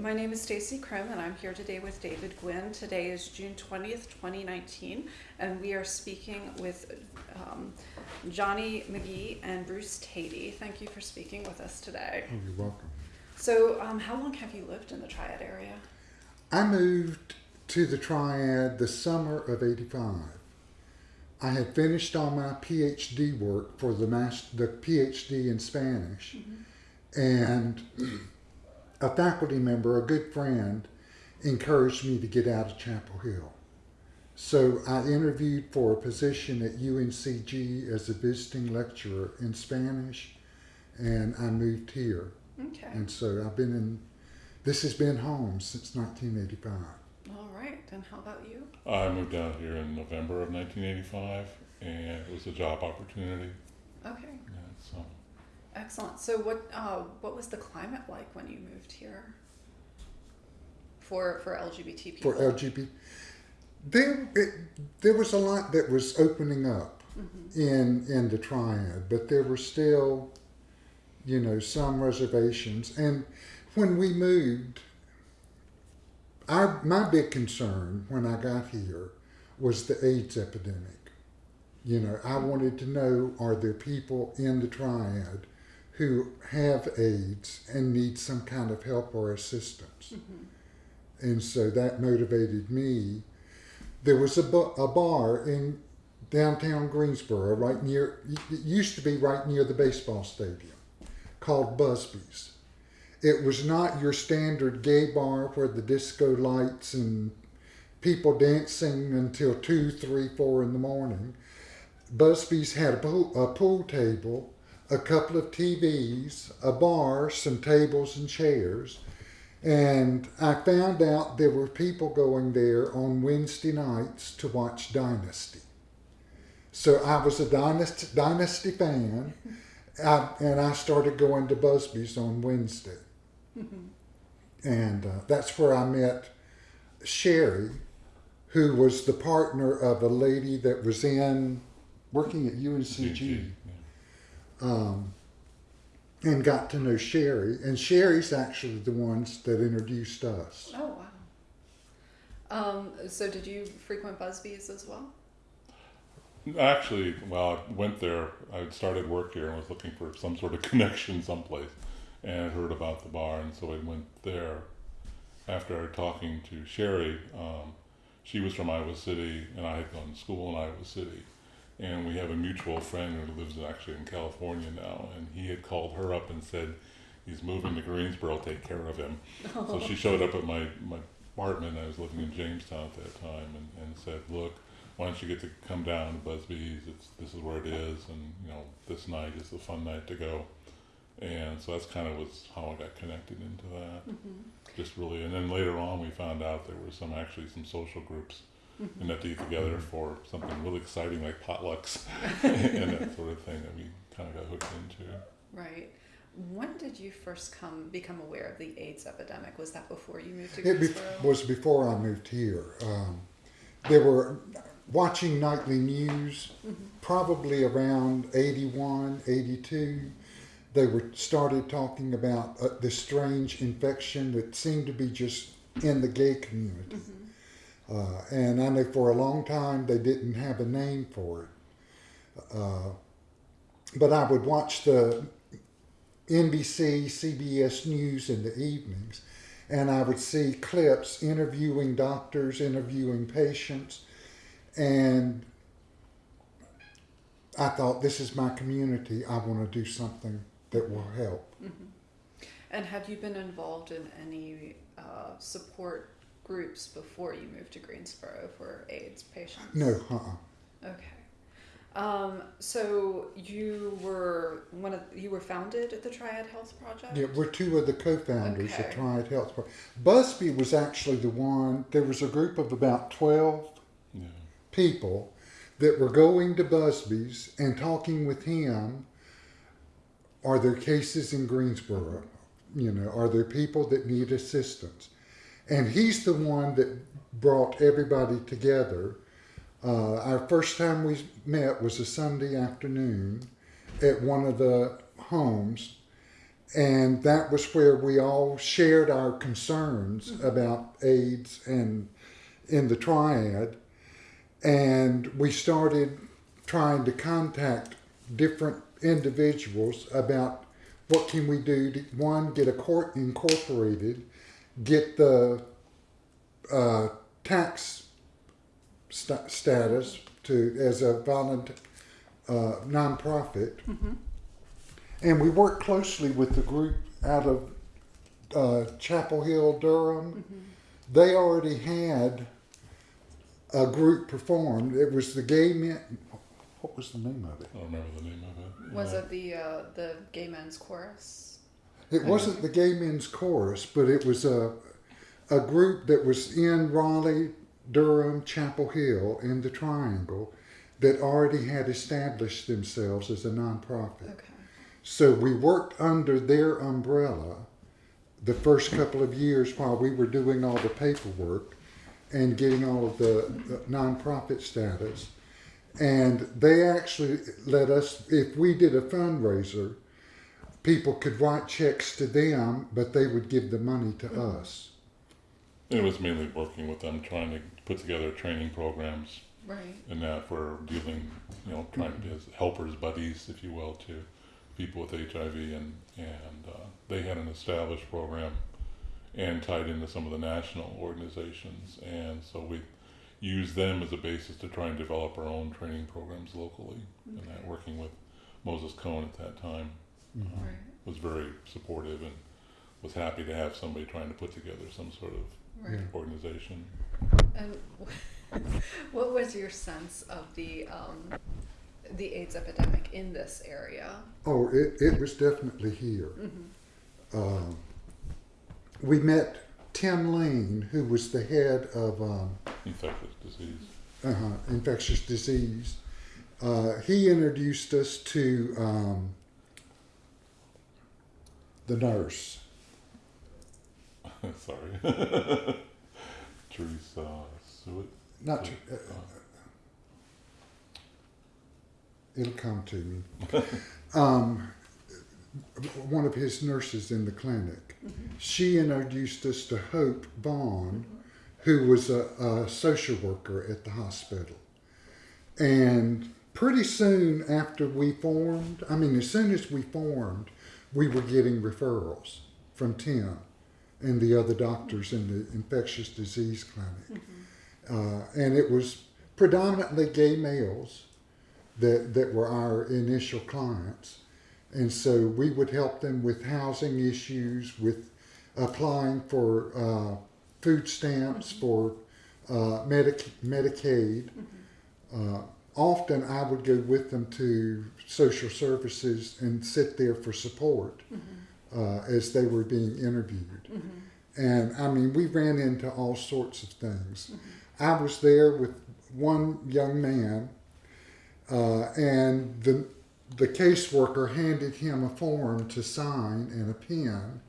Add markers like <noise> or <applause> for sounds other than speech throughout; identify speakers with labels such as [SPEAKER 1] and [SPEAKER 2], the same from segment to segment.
[SPEAKER 1] My name is Stacy Krim, and I'm here today with David Gwynn. Today is June 20th, 2019, and we are speaking with um, Johnny McGee and Bruce Tatey. Thank you for speaking with us today.
[SPEAKER 2] Oh, you're welcome.
[SPEAKER 1] So, um, how long have you lived in the Triad area?
[SPEAKER 2] I moved to the Triad the summer of 85. I had finished all my PhD work for the, mas- the PhD in Spanish, and a faculty member, a good friend, encouraged me to get out of Chapel Hill. So I interviewed for a position at UNCG as a visiting lecturer in Spanish, and I moved here.
[SPEAKER 1] Okay.
[SPEAKER 2] And so I've been in, this has been home since 1985.
[SPEAKER 1] All right. And how about you?
[SPEAKER 3] I moved down here in November of 1985, and it was a job opportunity.
[SPEAKER 1] Okay.
[SPEAKER 3] Yeah, so
[SPEAKER 1] Excellent. So, what uh, what was the climate like when you moved here? For for LGBT people.
[SPEAKER 2] For LGBT, there, it, there was a lot that was opening up in, in the triad, but there were still, you know, some reservations. And when we moved, our, my big concern when I got here was the AIDS epidemic. You know, I wanted to know are there people in the triad who have AIDS and need some kind of help or assistance? Mm-hmm. And so that motivated me. There was a, bu- a bar in downtown Greensboro, right near, it used to be right near the baseball stadium, called Busby's. It was not your standard gay bar where the disco lights and people dancing until two, three, four in the morning. Busby's had a pool, a pool table, a couple of TVs, a bar, some tables and chairs. And I found out there were people going there on Wednesday nights to watch Dynasty. So I was a Dynasty, Dynasty fan, I, and I started going to Busby's on Wednesday. And uh, that's where I met Sherry, who was the partner of a lady that was in working at UNCG. Um, and got to know Sherry. And Sherry's actually the ones that introduced us.
[SPEAKER 1] Oh wow. Um, so, did you frequent Busby's as well?
[SPEAKER 3] Actually, well, I went there. I had started work here and was looking for some sort of <laughs> connection someplace, and heard about the bar, and so I went there. After talking to Sherry, um, she was from Iowa City, and I had gone to school in Iowa City, and we have a mutual friend who lives actually in California now, and he had called her up and said he's moving to Greensboro. Take care of him. So she oh. showed up at my, my apartment. I was living in Jamestown at that time, and, and said, "Look, why don't you get to come down to Busby's? It's this is where it is, and you know this night is a fun night to go." And so that's kind of was how I got connected into that. Mm-hmm. Just really, and then later on we found out there were some actually some social groups and that to get together for something really exciting like potlucks <laughs> and that sort of thing that we kind of got hooked into.
[SPEAKER 1] Right. When did you first come become aware of the AIDS epidemic? Was that before you moved to
[SPEAKER 2] It be- was before I moved here. Um, there were watching nightly news, probably around 81, 82. They were started talking about uh, this strange infection that seemed to be just in the gay community. Uh, and I know for a long time they didn't have a name for it. Uh, but I would watch the NBC, CBS News in the evenings, and I would see clips interviewing doctors, interviewing patients, and I thought, this is my community. I want to do something that will help.
[SPEAKER 1] And have you been involved in any uh, support groups before you moved to Greensboro for AIDS patients?
[SPEAKER 2] No, uh-uh.
[SPEAKER 1] Okay. Um, so you were one of you were founded at the Triad Health Project.
[SPEAKER 2] Yeah, we're two of the co-founders
[SPEAKER 1] Okay.
[SPEAKER 2] of Triad Health. Pro- Busby was actually the one. There was a group of about twelve
[SPEAKER 3] Yeah.
[SPEAKER 2] people that were going to Busby's and talking with him. Are there cases in Greensboro? You know, are there people that need assistance? And he's the one that brought everybody together. Uh, our first time we met was a Sunday afternoon at one of the homes, and that was where we all shared our concerns about AIDS and in the triad. And we started trying to contact different individuals about what can we do to one get a court incorporated, get the uh, tax st- status to as a volunteer uh, nonprofit, and we worked closely with the group out of uh, Chapel Hill, Durham. They already had a group performed. It was the Gay Men. What was the name of it?
[SPEAKER 3] I don't remember the name of it.
[SPEAKER 1] Was
[SPEAKER 3] Uh,
[SPEAKER 1] it the uh, the gay men's chorus?
[SPEAKER 2] It wasn't the Gay Men's Chorus, but it was a a group that was in Raleigh, Durham, Chapel Hill, in the Triangle, that already had established themselves as a nonprofit.
[SPEAKER 1] Okay.
[SPEAKER 2] So we worked under their umbrella the first couple of years while we were doing all the paperwork and getting all of the, the nonprofit status. And they actually let us, if we did a fundraiser, people could write checks to them, but they would give the money to us.
[SPEAKER 3] It was mainly working with them, trying to put together training programs.
[SPEAKER 1] Right.
[SPEAKER 3] and that for dealing, you know, trying to be as helpers, buddies, if you will, to people with HIV, and and uh, they had an established program and tied into some of the national organizations, and so we used them as a basis to try and develop our own training programs locally, and that working with Moses Cone at that time uh,
[SPEAKER 1] Right.
[SPEAKER 3] was very supportive and was happy to have somebody trying to put together some sort of
[SPEAKER 1] Right.
[SPEAKER 3] Organization.
[SPEAKER 1] And <laughs> what was your sense of the um, the AIDS epidemic in this area?
[SPEAKER 2] Oh, it, it was definitely here. Um, we met Tim Lane, who was the head of um,
[SPEAKER 3] Infectious disease.
[SPEAKER 2] uh infectious disease. Uh, he introduced us to um, the nurse. <laughs>
[SPEAKER 3] Sorry. <laughs> Teresa Suet.
[SPEAKER 2] Not to, uh, it'll come to me. <laughs> Um, one of his nurses in the clinic. She introduced us to Hope Vaughn, who was a, a social worker at the hospital. And pretty soon after we formed, I mean, as soon as we formed, we were getting referrals from Tim and the other doctors in the infectious disease clinic. Uh, and it was predominantly gay males that, that were our initial clients. And so we would help them with housing issues, with applying for uh, food stamps, for uh, Medic- Medicaid. Uh, often I would go with them to social services and sit there for support uh, as they were being interviewed. And I mean, we ran into all sorts of things. I was there with one young man, uh, and the the caseworker handed him a form to sign and a pen.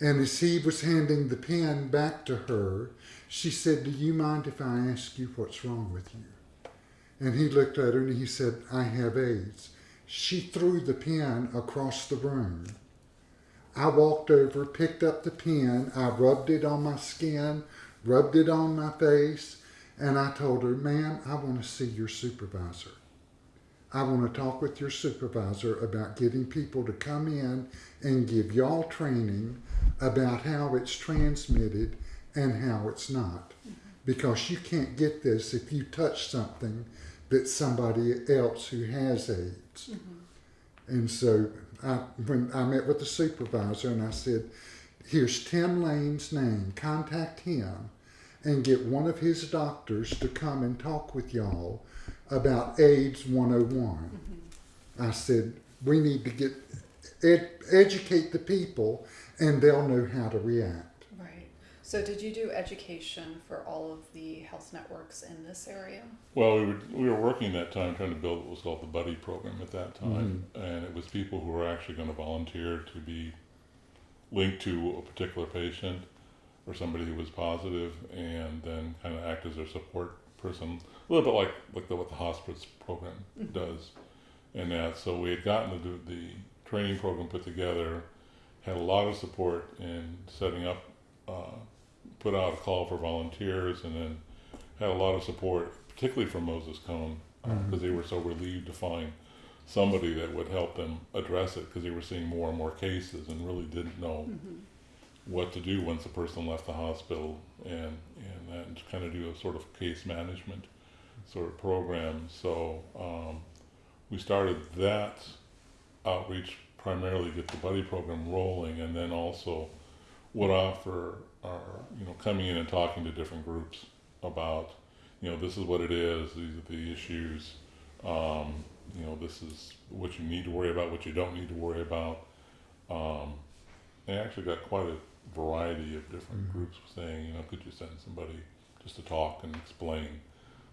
[SPEAKER 2] And as he was handing the pen back to her, she said, Do you mind if I ask you what's wrong with you? And he looked at her and he said, I have AIDS. She threw the pen across the room. I walked over, picked up the pen, I rubbed it on my skin, rubbed it on my face, and I told her, Ma'am, I want to see your supervisor. I want to talk with your supervisor about getting people to come in and give y'all training about how it's transmitted and how it's not. Because you can't get this if you touch something that's somebody else who has AIDS. Mm-hmm. And so I, when I met with the supervisor and I said, here's Tim Lane's name, contact him and get one of his doctors to come and talk with y'all about AIDS 101. Mm-hmm. I said, we need to get ed- educate the people and they'll know how to react.
[SPEAKER 1] Right. So did you do education for all of the health networks in this area?
[SPEAKER 3] Well, we were we were working that time trying to build what was called the buddy program at that time, and it was people who were actually going to volunteer to be linked to a particular patient or somebody who was positive, and then kind of act as their support person, a little bit like like the, what the hospice program does, and that. So we had gotten the the training program put together, had a lot of support in setting up, uh, put out a call for volunteers, and then had a lot of support, particularly from Moses Cone, because
[SPEAKER 2] Mhm.
[SPEAKER 3] they were so relieved to find somebody that would help them address it, because they were seeing more and more cases and really didn't know
[SPEAKER 1] Mhm.
[SPEAKER 3] what to do once a person left the hospital and and then to kind of do a sort of case management sort of program. So um, we started that outreach primarily to get the buddy program rolling, and then also would offer our you know coming in and talking to different groups about you know this is what it is, these are the issues. Um, you know this is what you need to worry about, what you don't need to worry about. Um, they actually got quite a variety of different
[SPEAKER 2] Mhm.
[SPEAKER 3] groups saying, you know, could you send somebody just to talk and explain,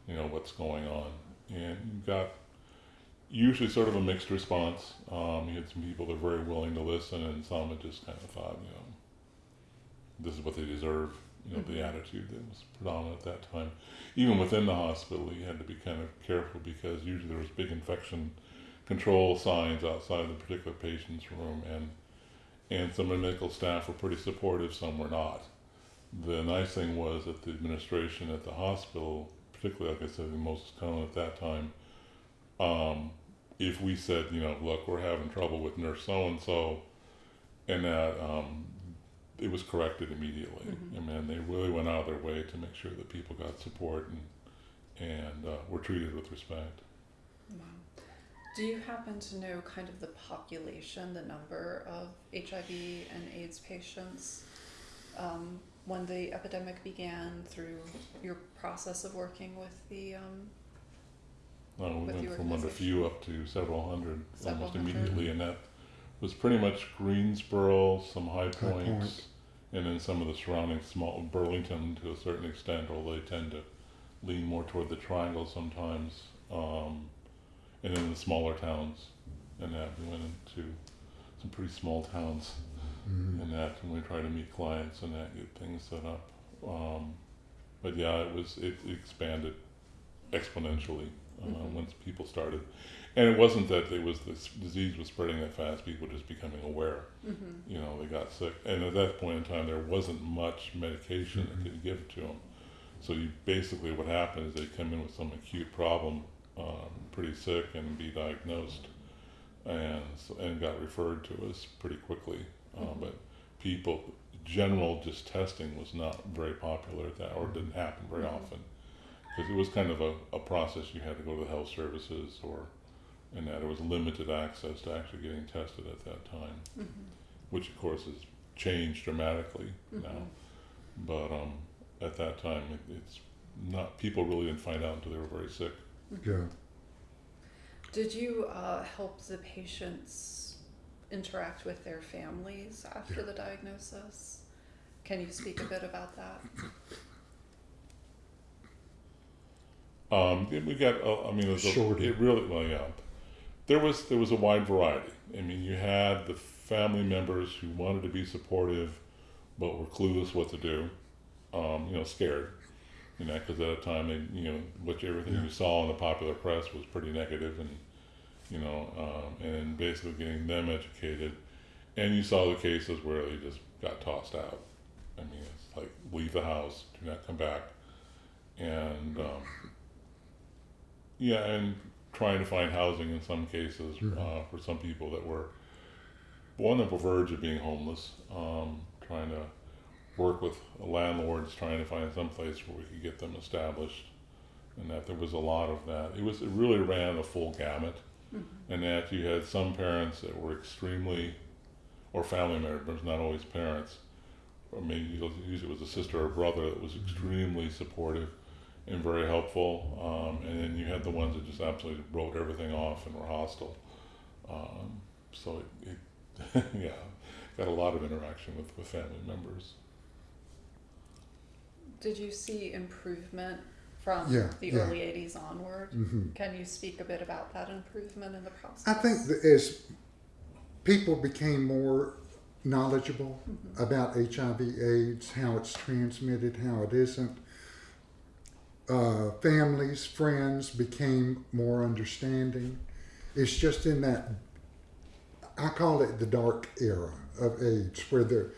[SPEAKER 3] you know, what's going on? And you got usually sort of a mixed response. Um, you had some people that were very willing to listen, and some that just kind of thought, you know, this is what they deserve. You know, the
[SPEAKER 1] Mhm.
[SPEAKER 3] attitude that was predominant at that time. Even within the hospital, you had to be kind of careful because usually there was big infection control signs outside the particular patient's room, and and some of the medical staff were pretty supportive, some were not. The nice thing was that the administration at the hospital, particularly like I said, the most common at that time, um, if we said, you know, look, we're having trouble with nurse so and so, and that um, it was corrected immediately.
[SPEAKER 1] Mhm.
[SPEAKER 3] And then they really went out of their way to make sure that people got support and and uh, were treated with respect.
[SPEAKER 1] Wow. Do you happen to know kind of the population, the number of HIV and AIDS patients um, when the epidemic began through your process of working with the um,
[SPEAKER 3] Uh, we went
[SPEAKER 1] the
[SPEAKER 3] from under
[SPEAKER 1] organization.
[SPEAKER 3] few up to several hundred
[SPEAKER 1] Several
[SPEAKER 3] almost
[SPEAKER 1] hundred.
[SPEAKER 3] immediately, and that was pretty much Greensboro, some High Points,
[SPEAKER 2] Point.
[SPEAKER 3] and then some of the surrounding small Burlington to a certain extent, although they tend to lean more toward the Triangle sometimes, um, and then the smaller towns, and that we went into some pretty small towns
[SPEAKER 2] Mhm.
[SPEAKER 3] and that, and we try to meet clients and that, get things set up. Um, but yeah, it was, it expanded exponentially, uh,
[SPEAKER 1] Mhm.
[SPEAKER 3] once people started. And it wasn't that it was, this disease was spreading that fast, people were just becoming aware,
[SPEAKER 1] mhm,
[SPEAKER 3] you know, they got sick. And at that point in time, there wasn't much medication that
[SPEAKER 2] Mhm.
[SPEAKER 3] could give to them. So you, basically what happened is they come in with some acute problem, um, pretty sick and be diagnosed and, and got referred to us pretty quickly. Uh,
[SPEAKER 1] Mhm.
[SPEAKER 3] but people, general just testing was not very popular at that, or didn't happen very
[SPEAKER 1] Mhm.
[SPEAKER 3] often. Because it was kind of a, a process you had to go to the health services or, and that there was limited access to actually getting tested at that time,
[SPEAKER 1] mhm,
[SPEAKER 3] which of course has changed dramatically now.
[SPEAKER 1] mhm.
[SPEAKER 3] But um, at that time, it, it's not, people really didn't find out until they were very sick.
[SPEAKER 2] Yeah.
[SPEAKER 1] Did you uh, help the patients interact with their families after the diagnosis? Can you speak a bit about that?
[SPEAKER 3] Um, we got, uh, I mean, it, was a, it really, well, yeah. There was there was a wide variety. I mean, you had the family members who wanted to be supportive, but were clueless what to do. Um, you know, scared. You know, because at the time, they, you know, what everything
[SPEAKER 2] Yeah.
[SPEAKER 3] you saw in the popular press was pretty negative, and you know, um, and basically getting them educated. And you saw the cases where they just got tossed out. I mean, it's like leave the house, do not come back, and um, yeah, and trying to find housing in some cases
[SPEAKER 2] Mhm.
[SPEAKER 3] uh, for some people that were on the verge of being homeless. Um, trying to work with landlords, trying to find some place where we could get them established, and that there was a lot of that. It was it really ran the full gamut,
[SPEAKER 1] Mhm.
[SPEAKER 3] and that you had some parents that were extremely, or family members, not always parents. Or maybe usually it was a sister or brother that was extremely supportive and very helpful. Um, and then you had the ones that just absolutely wrote everything off and were hostile. Um, so it, it <laughs> yeah, got a lot of interaction with, with family members.
[SPEAKER 1] Did you see improvement from
[SPEAKER 2] Yeah,
[SPEAKER 1] the
[SPEAKER 2] yeah.
[SPEAKER 1] early 80s onward?
[SPEAKER 2] hmm
[SPEAKER 1] Can you speak a bit about that improvement in the process?
[SPEAKER 2] I think that as people became more knowledgeable
[SPEAKER 1] Mhm.
[SPEAKER 2] about HIV/AIDS, how it's transmitted, how it isn't, uh, families, friends became more understanding. It's just in that. I call it the dark era of AIDS, where the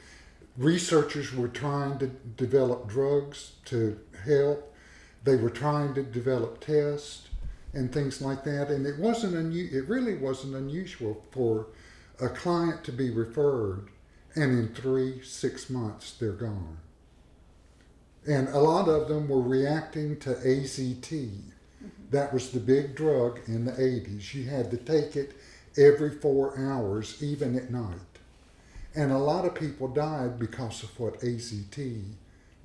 [SPEAKER 2] researchers were trying to develop drugs to help. They were trying to develop tests and things like that, and it wasn't unu- It really wasn't unusual for a client to be referred, and in three, six months they're gone. And a lot of them were reacting to AZT. Mm-hmm. That was the big drug in the 80s. You had to take it every four hours, even at night. And a lot of people died because of what AZT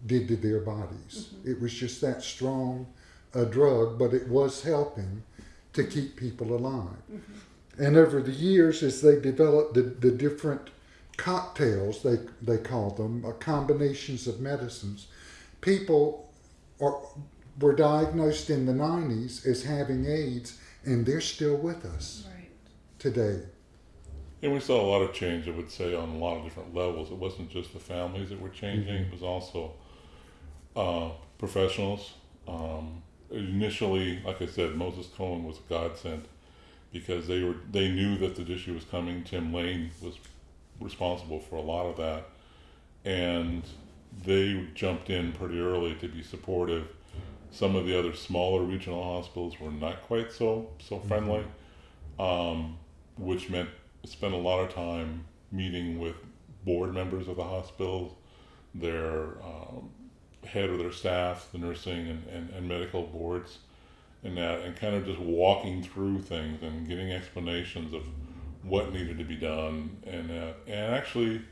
[SPEAKER 2] did to their bodies. Mm-hmm. It was just that strong a drug, but it was helping to keep people alive. Mm-hmm. And over the years, as they developed the, the different cocktails, they, they call them, uh, combinations of medicines, people are, were diagnosed in the 90s as having AIDS, and they're still with us
[SPEAKER 1] Right.
[SPEAKER 2] today.
[SPEAKER 3] And we saw a lot of change, I would say, on a lot of different levels. It wasn't just the families that were changing, it was also uh, professionals. Um, initially, like I said, Moses Cone was a godsend because they were they knew that the issue was coming. Tim Lane was responsible for a lot of that, and they jumped in pretty early to be supportive. Some of the other smaller regional hospitals were not quite so so friendly, um, which meant spent a lot of time meeting with board members of the hospitals, their um, head of their staff, the nursing and, and, and medical boards, and that, and kind of just walking through things and getting explanations of what needed to be done, and uh, and actually,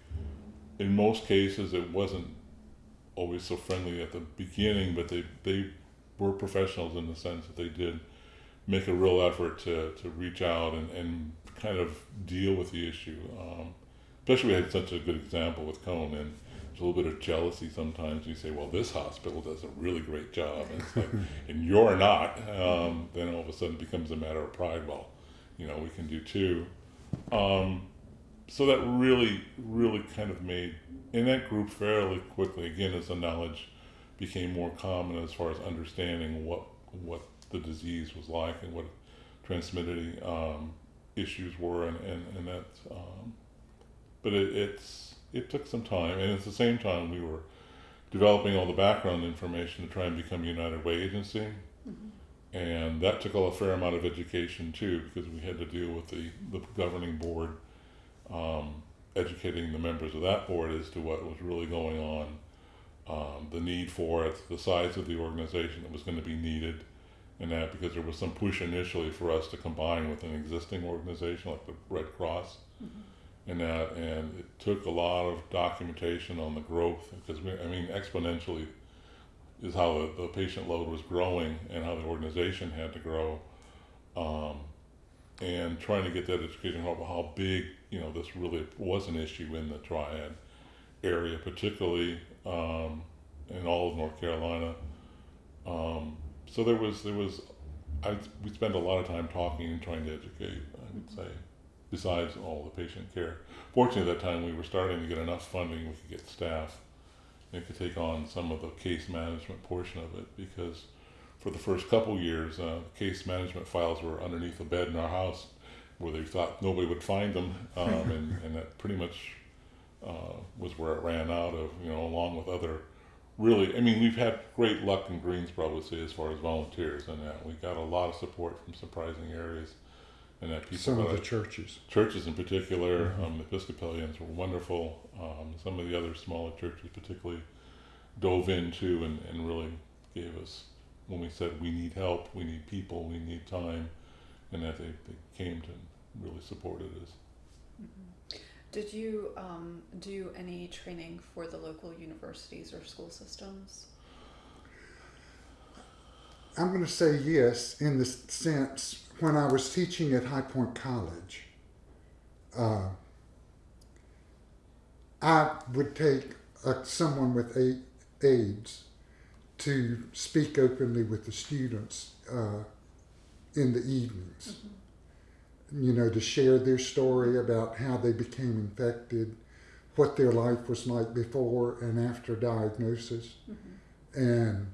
[SPEAKER 3] in most cases, it wasn't always so friendly at the beginning, but they they were professionals in the sense that they did make a real effort to, to reach out and, and kind of deal with the issue. Um, especially we had such a good example with Cone and there's a little bit of jealousy sometimes. You say, well, this hospital does a really great job, and, it's like, <laughs> and you're not. Um, then all of a sudden it becomes a matter of pride. Well, you know, we can do too. Um, so that really, really kind of made in that group fairly quickly. Again, as the knowledge became more common as far as understanding what what the disease was like and what transmitted um, issues were, and and and that. Um, but it, it's it took some time, and at the same time, we were developing all the background information to try and become a United Way agency, and that took a fair amount of education too, because we had to deal with the the governing board, um, educating the members of that board as to what was really going on um, the need for it, the size of the organization that was going to be needed, and that because there was some push initially for us to combine with an existing organization like the Red Cross, and that, and it took a lot of documentation on the growth because we, I mean, exponentially is how the, the patient load was growing and how the organization had to grow, um, and trying to get that education about how big you know this really was an issue in the triad area, particularly um, in all of North Carolina. Um, so there was there was I we spent a lot of time talking and trying to educate. I would say, besides all the patient care. Fortunately, at that time we were starting to get enough funding we could get staff and could take on some of the case management portion of it because for the first couple years, uh, case management files were underneath a bed in our house where they thought nobody would find them, um, and, <laughs> and that pretty much uh, was where it ran out of, you know, along with other really, I mean, we've had great luck in Greensboro, I would say, as far as volunteers and that. We got a lot of support from surprising areas and that people,
[SPEAKER 2] Some of the churches.
[SPEAKER 3] churches in particular, um, the Episcopalians were wonderful. Um, some of the other smaller churches particularly dove into and, and really gave us, when we said we need help, we need people, we need time, and that they, they came to really supported us.
[SPEAKER 1] Did you um, do any training for the local universities or school systems?
[SPEAKER 2] I'm going to say yes in the sense when I was teaching at High Point College, uh, I would take uh, someone with a- AIDS to speak openly with the students uh, in the evenings. You know, to share their story about how they became infected, what their life was like before and after diagnosis, and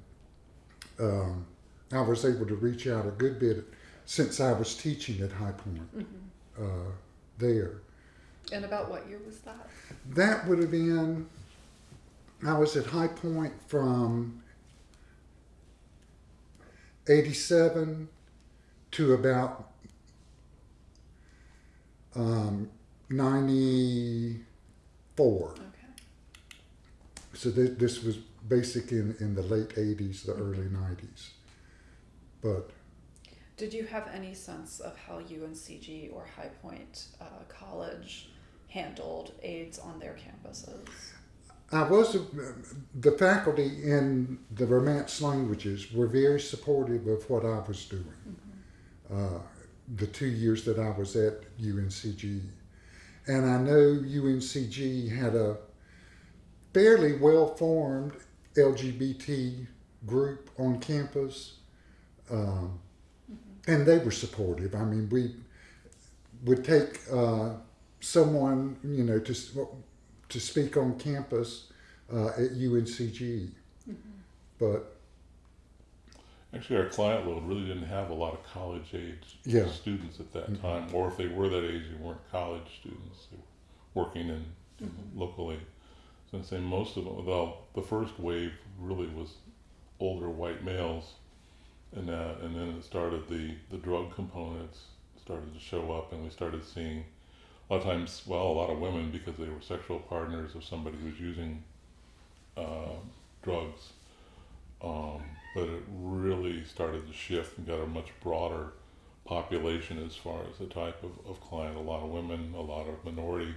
[SPEAKER 2] um, I was able to reach out a good bit since I was teaching at High Point uh, there.
[SPEAKER 1] And about what year was that?
[SPEAKER 2] That would have been, I was at High Point from 87 to about um, 94.
[SPEAKER 1] Okay.
[SPEAKER 2] So th- this was basic in, in the late 80s, the early 90s. But
[SPEAKER 1] Did you have any sense of how UNCG or High Point uh, College handled AIDS on their campuses?
[SPEAKER 2] I was the faculty in the Romance languages were very supportive of what I was doing. Uh, the two years that I was at UNCG, and I know UNCG had a fairly well formed LGBT group on campus, um, and they were supportive. I mean, we would take uh, someone, you know, to to speak on campus uh, at UNCG, but
[SPEAKER 3] Actually, our client load really didn't have a lot of college age
[SPEAKER 2] Yeah.
[SPEAKER 3] students at that
[SPEAKER 2] Mhm.
[SPEAKER 3] time, or if they were that age, they weren't college students. They were working in, in locally. So I'd say most of them, well, the first wave really was older white males, and uh, and then it started the the drug components started to show up, and we started seeing a lot of times, well, a lot of women because they were sexual partners of somebody who was using uh, drugs. Um, but it really started to shift and got a much broader population as far as the type of, of client. A lot of women, a lot of minority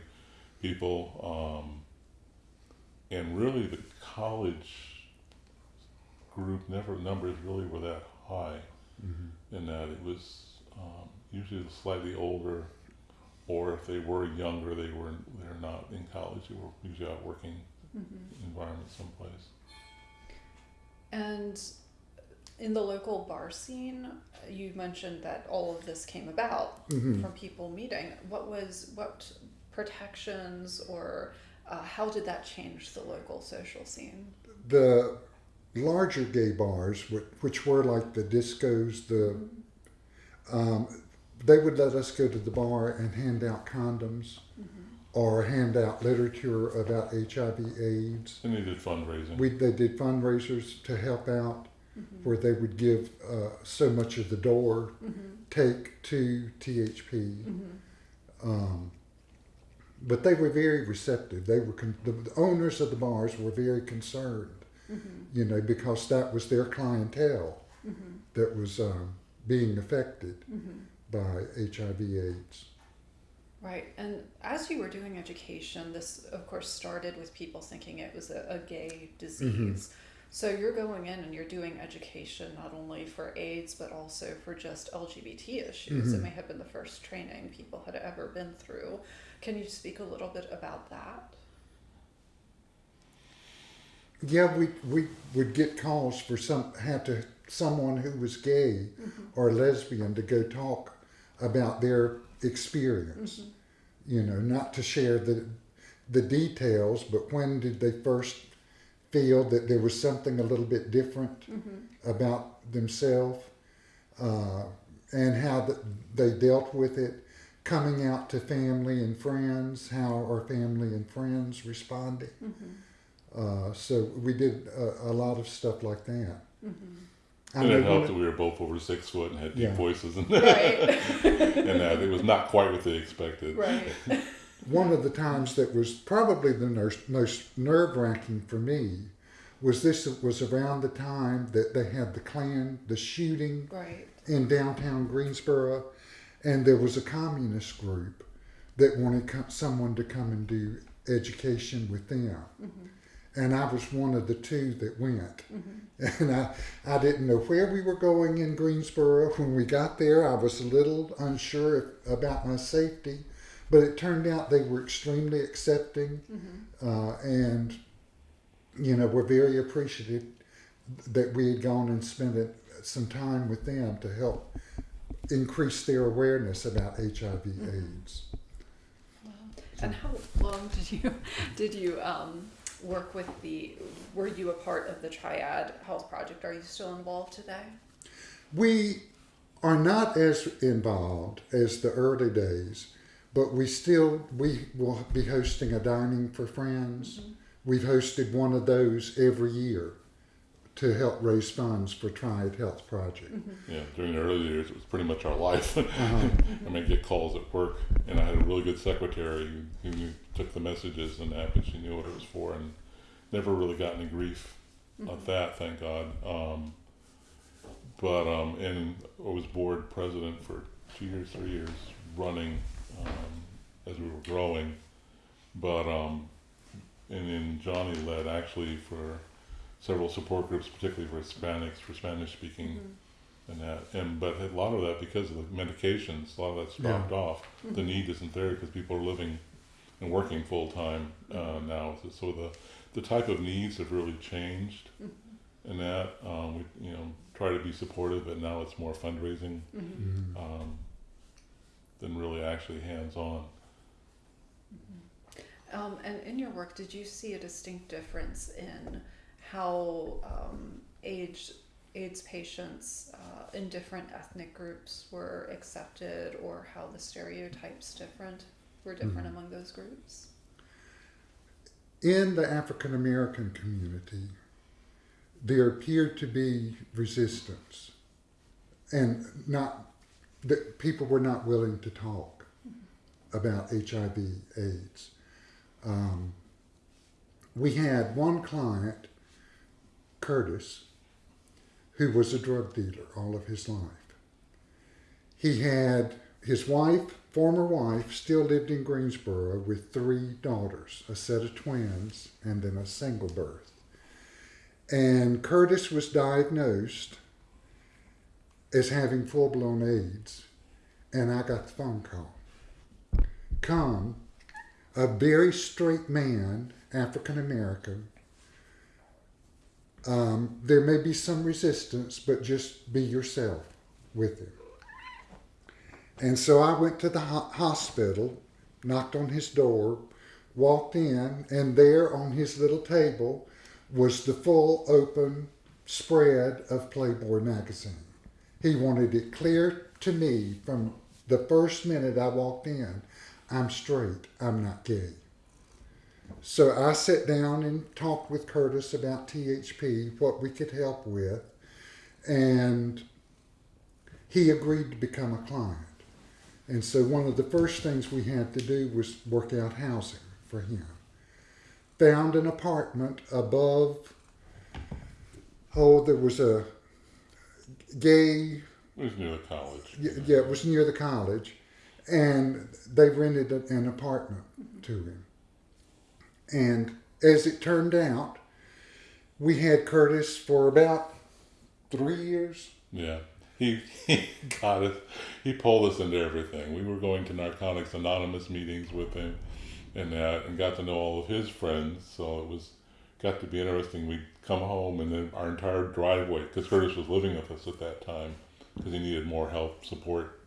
[SPEAKER 3] people, um, and really the college group never numbers really were that high in that it was um, usually slightly older, or if they were younger, they were they're not in college. They were usually out working environment someplace.
[SPEAKER 1] And in the local bar scene, you mentioned that all of this came about
[SPEAKER 2] Mhm.
[SPEAKER 1] from people meeting. What was what protections or uh, how did that change the local social scene?
[SPEAKER 2] the larger gay bars, which, which were like the discos, the um, they would let us go to the bar and hand out condoms or hand out literature about HIV/AIDS.
[SPEAKER 3] And they did fundraising.
[SPEAKER 2] We they did fundraisers to help out, Mm-hmm. where they would give uh, so much of the door mm-hmm. take to THP. Mm-hmm. Um, but they were very receptive. They were con- the, the owners of the bars were very concerned, you know, because that was their clientele that was um, being affected by HIV/AIDS.
[SPEAKER 1] Right, and as you were doing education, this of course started with people thinking it was a, a gay disease. So you're going in and you're doing education not only for AIDS but also for just LGBT issues. It mm-hmm. may have been the first training people had ever been through. Can you speak a little bit about that?
[SPEAKER 2] Yeah, we, we would get calls for some had to someone who was gay mm-hmm. or lesbian to go talk about their experience. Mm-hmm. You know, not to share the the details, but when did they first feel that there was something a little bit different about themselves, uh, and how th- they dealt with it, coming out to family and friends, how our family and friends responded. Uh, so we did a, a lot of stuff like that. I
[SPEAKER 3] and
[SPEAKER 2] know
[SPEAKER 3] it helped that we were both over six foot and had deep
[SPEAKER 2] Yeah.
[SPEAKER 3] voices, and, <laughs>
[SPEAKER 1] Right,
[SPEAKER 3] and that it was not quite what they expected.
[SPEAKER 1] right.
[SPEAKER 2] One of the times that was probably the most nerve wracking for me was this was around the time that they had the Klan, the shooting
[SPEAKER 1] Right.
[SPEAKER 2] in downtown Greensboro, and there was a communist group that wanted co- someone to come and do education with them. Mm-hmm. And I was one of the two that went. Mm-hmm. <laughs> And I, I didn't know where we were going in Greensboro. When we got there, I was a little unsure about my safety, but it turned out they were extremely accepting uh, and, you know, were very appreciative that we had gone and spent it, some time with them to help increase their awareness about HIV/AIDS.
[SPEAKER 1] And how long did you <laughs> did you um, work with the? Were you a part of the Triad Health Project? Are you still involved today?
[SPEAKER 2] We are not as involved as the early days. But we still we will be hosting a dining for friends. We've hosted one of those every year to help raise funds for Triad Health Project.
[SPEAKER 3] Yeah, during the early years, it was pretty much our life. <laughs>
[SPEAKER 2] Uh-huh.
[SPEAKER 3] I mean, get calls at work, and I had a really good secretary who, who took the messages and that, but she knew what it was for, and never really got any grief of that, thank God. Um, but um, and I was board president for two years, three years, running um, as we were growing. But um, and then Johnny led actually for several support groups, particularly for Hispanics, for Spanish speaking and that. And but a lot of that because of the medications, a lot of that's
[SPEAKER 2] Yeah.
[SPEAKER 3] dropped off. The need isn't there because people are living and working full time uh, now. So, so the the type of needs have really changed, and that um, we you know try to be supportive, but now it's more fundraising
[SPEAKER 2] Mhm.
[SPEAKER 3] um, than really actually hands on.
[SPEAKER 1] Um, and in your work, did you see a distinct difference in how um, AIDS, AIDS patients uh, in different ethnic groups were accepted, or how the stereotypes different were different
[SPEAKER 2] Mhm.
[SPEAKER 1] among those groups?
[SPEAKER 2] In the African American community, there appeared to be resistance, and not that people were not willing to talk about HIV/AIDS. Um, we had one client, Curtis, who was a drug dealer all of his life. He had his wife, former wife, still lived in Greensboro with three daughters, a set of twins, and then a single birth. And Curtis was diagnosed as having full blown AIDS, and I got the phone call. Come, a very straight man, African American. Um, there may be some resistance, but just be yourself with him. And so I went to the ho- hospital, knocked on his door, walked in, and there on his little table was the full open spread of Playboy magazine. He wanted it clear to me from the first minute I walked in I'm straight, I'm not gay. So I sat down and talked with Curtis about THP, what we could help with, and he agreed to become a client. And so one of the first things we had to do was work out housing for him. Found an apartment above, oh, there was a gay
[SPEAKER 3] It was near the college.
[SPEAKER 2] yeah, yeah, it was near the college, and they rented an apartment to him. And as it turned out, we had Curtis for about three years.
[SPEAKER 3] Yeah, he, <laughs> he got us. He pulled us into everything. We were going to Narcotics Anonymous meetings with him, and that, and got to know all of his friends. So it was got to be interesting. We'd come home, and then our entire driveway, because Curtis was living with us at that time, because he needed more help, support,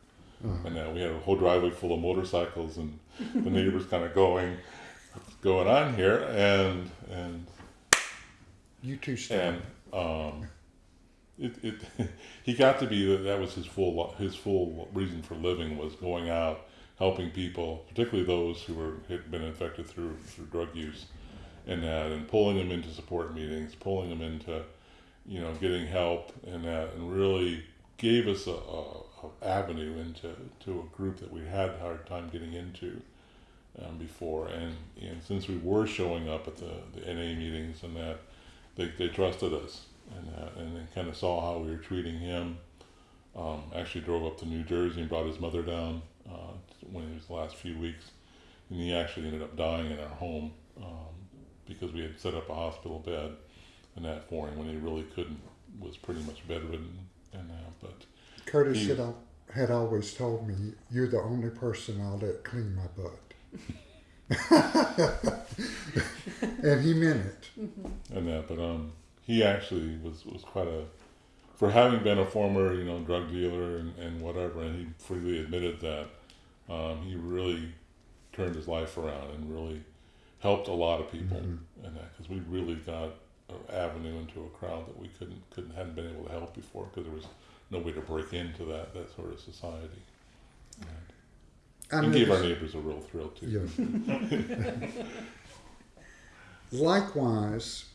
[SPEAKER 3] and that we had a whole driveway full of motorcycles, and the neighbors kind of going, "What's going on here?" And and
[SPEAKER 2] You too, started.
[SPEAKER 3] and um, it, it <laughs> he got to be that that was his full his full reason for living was going out helping people, particularly those who were had been infected through through drug use, and that and pulling them into support meetings, pulling them into you know getting help and that, and really gave us a, a, a avenue into to a group that we had a hard time getting into. Um, before and, and since we were showing up at the, the NA meetings and that they, they trusted us and uh, and they kind of saw how we were treating him. Um, actually drove up to New Jersey and brought his mother down uh, when it was the last few weeks, and he actually ended up dying in our home um, because we had set up a hospital bed and that for him when he really couldn't was pretty much bedridden and that. but
[SPEAKER 2] Curtis
[SPEAKER 3] he-
[SPEAKER 2] had, al- had always told me, "You're the only person I'll let clean my butt," <laughs> and he meant it.
[SPEAKER 3] and that but um he actually was was quite a for having been a former you know drug dealer and, and whatever and he freely admitted that um, he really turned his life around and really helped a lot of people
[SPEAKER 2] Mhm.
[SPEAKER 3] and that because we really got an avenue into a crowd that we couldn't couldn't hadn't been able to help before because there was no way to break into that that sort of society and, and gave our neighbors a real thrill too.
[SPEAKER 2] Yeah. Likewise,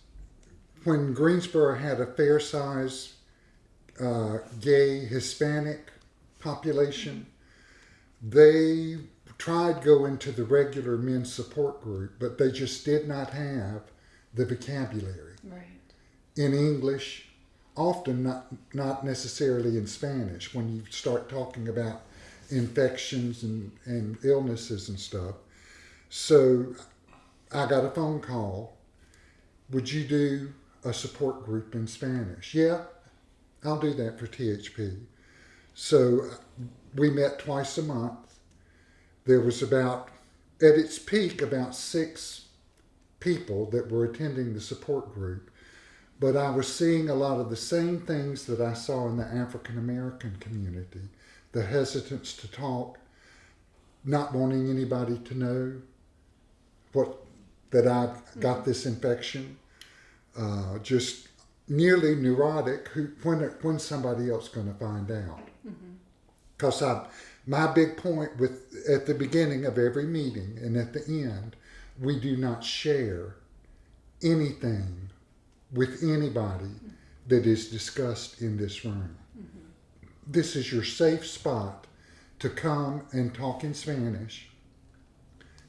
[SPEAKER 2] when Greensboro had a fair size uh, gay Hispanic population, they tried going to the regular men's support group, but they just did not have the vocabulary
[SPEAKER 1] Right.
[SPEAKER 2] in English, often not not necessarily in Spanish. When you start talking about infections and, and illnesses and stuff, so I got a phone call. Would you do a support group in Spanish? Yeah, I'll do that for THP. So we met twice a month. There was about, at its peak, about six people that were attending the support group. But I was seeing a lot of the same things that I saw in the African American community the hesitance to talk, not wanting anybody to know what that I got this infection, uh, just nearly neurotic. Who when when somebody else going to find out? Because I my big point with at the beginning of every meeting and at the end, we do not share anything with anybody that is discussed in this room. Mm-hmm. This is your safe spot to come and talk in Spanish,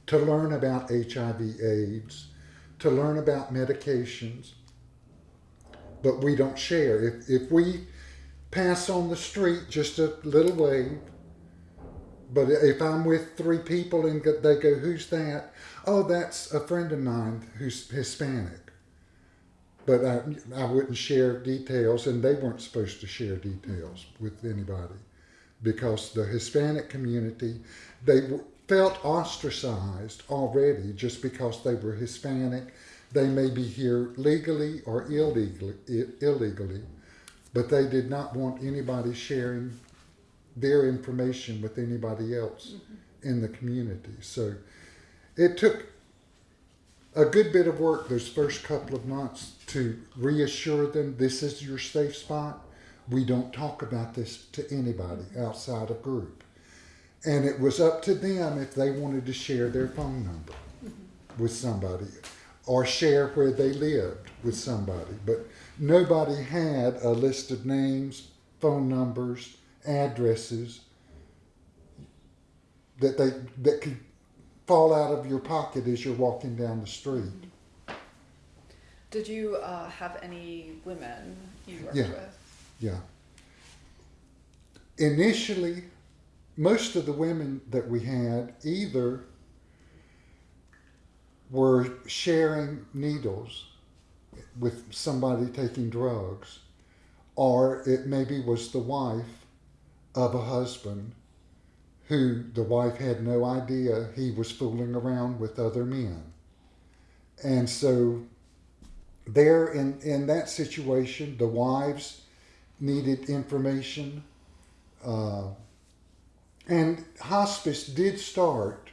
[SPEAKER 2] to learn about HIV AIDS, to learn about medications, but we don't share. If, if we pass on the street just a little wave, but if I'm with three people and they go, Who's that? Oh, that's a friend of mine who's Hispanic. But I, I wouldn't share details, and they weren't supposed to share details with anybody because the Hispanic community, they felt ostracized already just because they were Hispanic. They may be here legally or illegally, illegally, but they did not want anybody sharing their information with anybody else mm-hmm. in the community. So it took a good bit of work those first couple of months to reassure them this is your safe spot. We don't talk about this to anybody mm-hmm. outside of group. And it was up to them if they wanted to share their phone number mm-hmm. with somebody or share where they lived with somebody. But nobody had a list of names, phone numbers, addresses that they that could fall out of your pocket as you're walking down the street.
[SPEAKER 1] Did you uh, have any women you worked
[SPEAKER 2] Yeah.
[SPEAKER 1] with?
[SPEAKER 2] Yeah. Initially, most of the women that we had either were sharing needles with somebody taking drugs, or it maybe was the wife of a husband who the wife had no idea he was fooling around with other men. And so, there in, in that situation, the wives needed information. Uh, and hospice did start.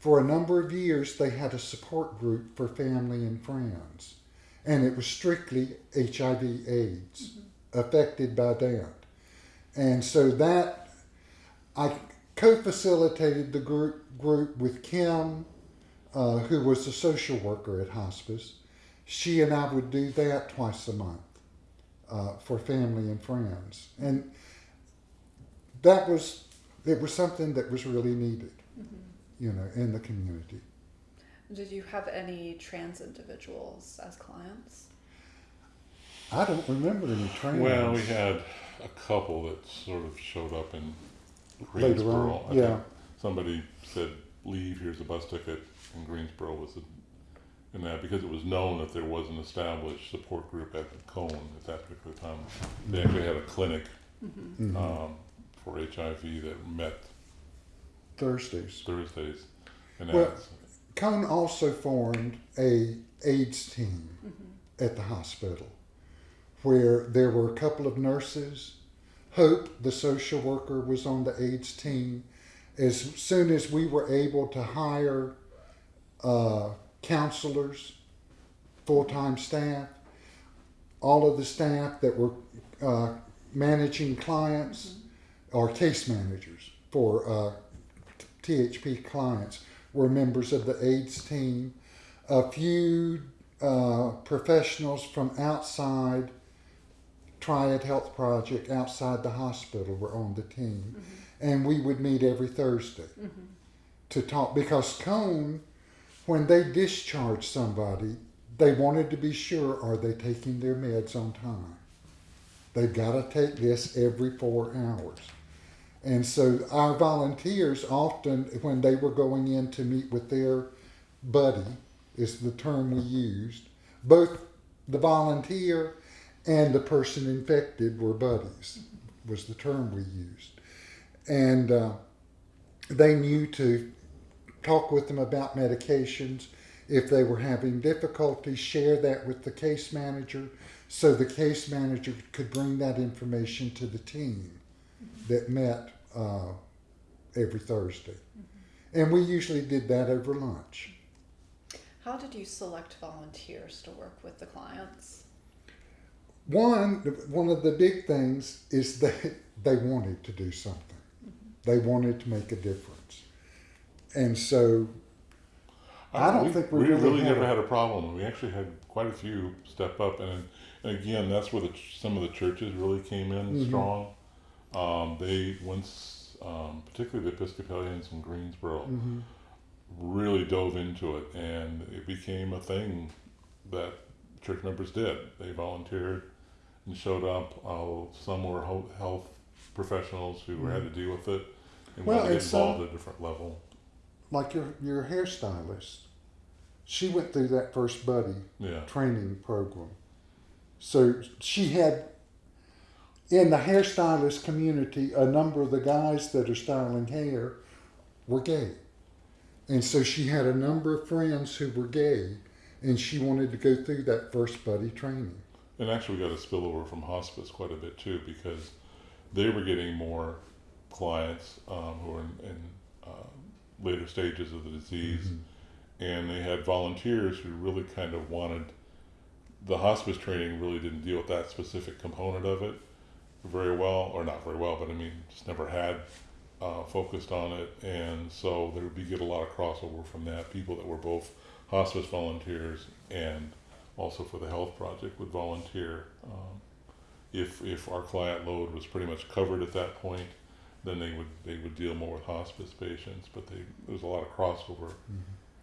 [SPEAKER 2] For a number of years, they had a support group for family and friends. And it was strictly HIV AIDS affected by that. And so that, I co facilitated the group, group with Kim, uh, who was a social worker at hospice. She and I would do that twice a month uh, for family and friends, and that was it was something that was really needed, you know, in the community.
[SPEAKER 1] Did you have any trans individuals as clients?
[SPEAKER 2] I don't remember any trans.
[SPEAKER 3] Well, we had a couple that sort of showed up in
[SPEAKER 2] Later on,
[SPEAKER 3] Greensboro. I
[SPEAKER 2] yeah.
[SPEAKER 3] think somebody said, "Leave. Here's a bus ticket." And Greensboro was in that because it was known that there was an established support group at the Cone at that particular time. They actually had a clinic
[SPEAKER 2] Mhm.
[SPEAKER 3] um, for HIV that met
[SPEAKER 2] Thursdays.
[SPEAKER 3] Thursdays, and
[SPEAKER 2] Well-
[SPEAKER 3] that's
[SPEAKER 2] Cone also formed a AIDS team at the hospital, where there were a couple of nurses. Hope, the social worker, was on the AIDS team. As soon as we were able to hire uh, counselors, full time staff, all of the staff that were uh, managing clients or case managers for uh, THP clients were members of the AIDS team. A few uh, professionals from outside Triad Health Project outside the hospital were on the team, mm-hmm. and we would meet every Thursday mm-hmm. to talk because Cone, when they discharged somebody, they wanted to be sure are they taking their meds on time. They've got to take this every four hours. And so our volunteers often, when they were going in to meet with their buddy, is the term we used, both the volunteer and the person infected were buddies, was the term we used. And uh, they knew to talk with them about medications. If they were having difficulty, share that with the case manager so the case manager could bring that information to the team that met uh, every Thursday. And we usually did that over lunch.
[SPEAKER 1] How did you select volunteers to work with the clients?
[SPEAKER 2] One, one of the big things is that they wanted to do something. They wanted to make a difference. And so I don't
[SPEAKER 3] we,
[SPEAKER 2] think we
[SPEAKER 3] we
[SPEAKER 2] really
[SPEAKER 3] really
[SPEAKER 2] had
[SPEAKER 3] never
[SPEAKER 2] a-
[SPEAKER 3] had a problem. We actually had quite a few step up, and, and again, that's where the some of the churches really came in
[SPEAKER 2] Mhm.
[SPEAKER 3] strong. Um, they once, um, particularly the Episcopalians in Greensboro,
[SPEAKER 2] Mhm.
[SPEAKER 3] really dove into it, and it became a thing that church members did. They volunteered and showed up. Uh, some were ho- health professionals who had to deal with it and
[SPEAKER 2] Well,
[SPEAKER 3] wanted to get
[SPEAKER 2] some-
[SPEAKER 3] involved at a different level.
[SPEAKER 2] like your, your hairstylist, she went through that first buddy
[SPEAKER 3] Yeah.
[SPEAKER 2] training program. So she had in the hairstylist community, a number of the guys that are styling hair were gay. And so she had a number of friends who were gay, and she wanted to go through that first buddy training.
[SPEAKER 3] And actually, we got a spillover from hospice quite a bit too because they were getting more clients um, who were in, in uh, later stages of the disease, and they had volunteers who really kind of wanted the hospice training. Really didn't deal with that specific component of it very well, or not very well, but I mean, just never had uh, focused on it, and so there would be get a lot of crossover from that. People that were both hospice volunteers and also for the health project would volunteer. Um, if if our client load was pretty much covered at that point, then they would they would deal more with hospice patients. But they there was a lot of crossover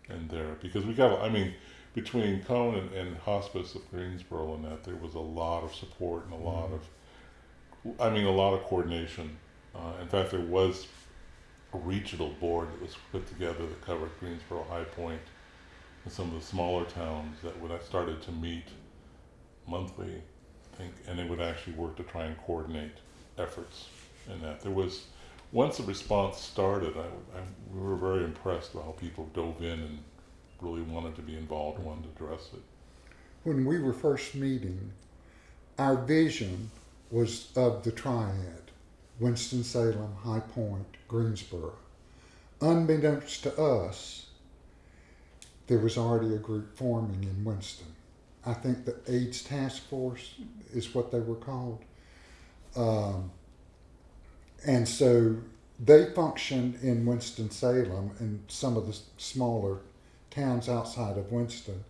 [SPEAKER 3] in there because we got I mean between Cone and, and hospice of Greensboro and that there was a lot of support and a lot of I mean a lot of coordination. Uh, in fact, there was a regional board that was put together that covered Greensboro, High Point, and some of the smaller towns that would I started to meet monthly, I think, and they would actually work to try and coordinate efforts in that. There was, once the response started, I, I, we were very impressed with how people dove in and really wanted to be involved wanted to address it.
[SPEAKER 2] When we were first meeting, our vision was of the triad Winston-Salem, High Point, Greensboro. Unbeknownst to us, there was already a group forming in Winston. I think the AIDS Task Force is what they were called. Um, and so they functioned in Winston-Salem and some of the smaller towns outside of Winston.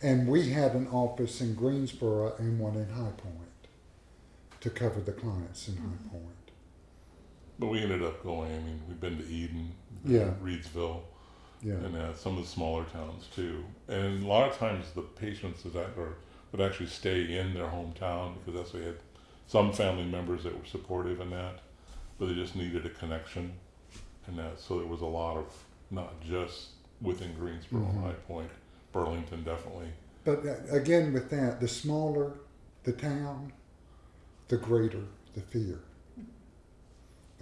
[SPEAKER 2] And we had an office in Greensboro and one in High Point to cover the clients in High Point.
[SPEAKER 3] But we ended up going, I mean, we've been to Eden, been
[SPEAKER 2] Yeah.
[SPEAKER 3] to Reidsville,
[SPEAKER 2] Yeah.
[SPEAKER 3] and uh, some of the smaller towns too. And a lot of times the patients that are, would actually stay in their hometown because that's they had some family members that were supportive in that, but they just needed a connection, and that so there was a lot of not just within Greensboro,
[SPEAKER 2] Mhm.
[SPEAKER 3] High Point, Burlington definitely.
[SPEAKER 2] But uh, again, with that, the smaller the town, the greater the fear.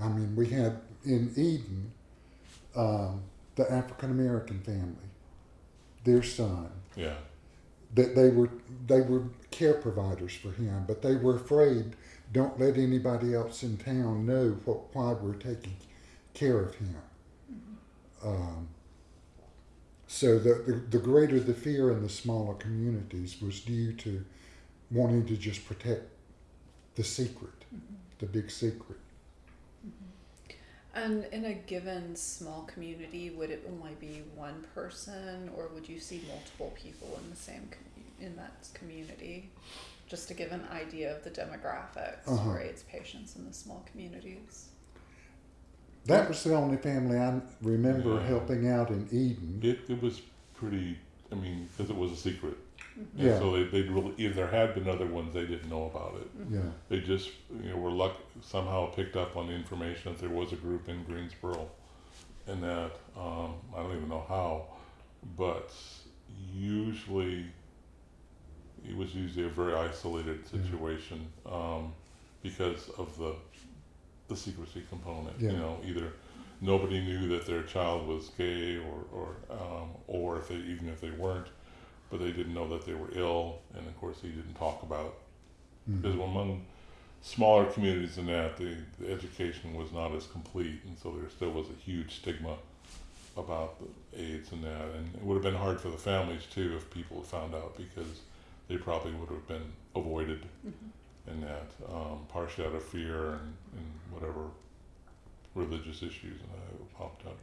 [SPEAKER 2] I mean, we had in Eden um, the African American family, their son,
[SPEAKER 3] Yeah,
[SPEAKER 2] that they were they were care providers for him, but they were afraid. Don't let anybody else in town know what, why we're taking care of him. Um, so the, the the greater the fear in the smaller communities was due to wanting to just protect the secret, the big secret.
[SPEAKER 1] And in a given small community, would it only be one person, or would you see multiple people in the same com- in that community? Just to give an idea of the demographics
[SPEAKER 2] Uh-huh.
[SPEAKER 1] for AIDS patients in the small communities.
[SPEAKER 2] That was the only family I remember
[SPEAKER 3] Yeah.
[SPEAKER 2] helping out in Eden.
[SPEAKER 3] It, it was pretty, I mean, because it was a secret. And
[SPEAKER 2] Yeah.
[SPEAKER 3] so they, they'd really, if there had been other ones, they didn't know about it.
[SPEAKER 2] Yeah.
[SPEAKER 3] They just, you know, were luck, somehow picked up on the information that there was a group in Greensboro. And that, um, I don't even know how, but usually, it was usually a very isolated
[SPEAKER 2] Yeah.
[SPEAKER 3] situation, um, because of the, the secrecy component, you
[SPEAKER 2] Yeah.
[SPEAKER 3] know, either nobody knew that their child was gay or, or, um, or if they, even if they weren't, but they didn't know that they were ill, and of course, he didn't talk about
[SPEAKER 2] Mhm.
[SPEAKER 3] because among smaller communities than that, the, the education was not as complete, and so there still was a huge stigma about the AIDS and that, and it would have been hard for the families too if people had found out because they probably would have been avoided
[SPEAKER 1] Mm-hmm.
[SPEAKER 3] in that, um, partially out of fear and, and whatever religious issues that popped up.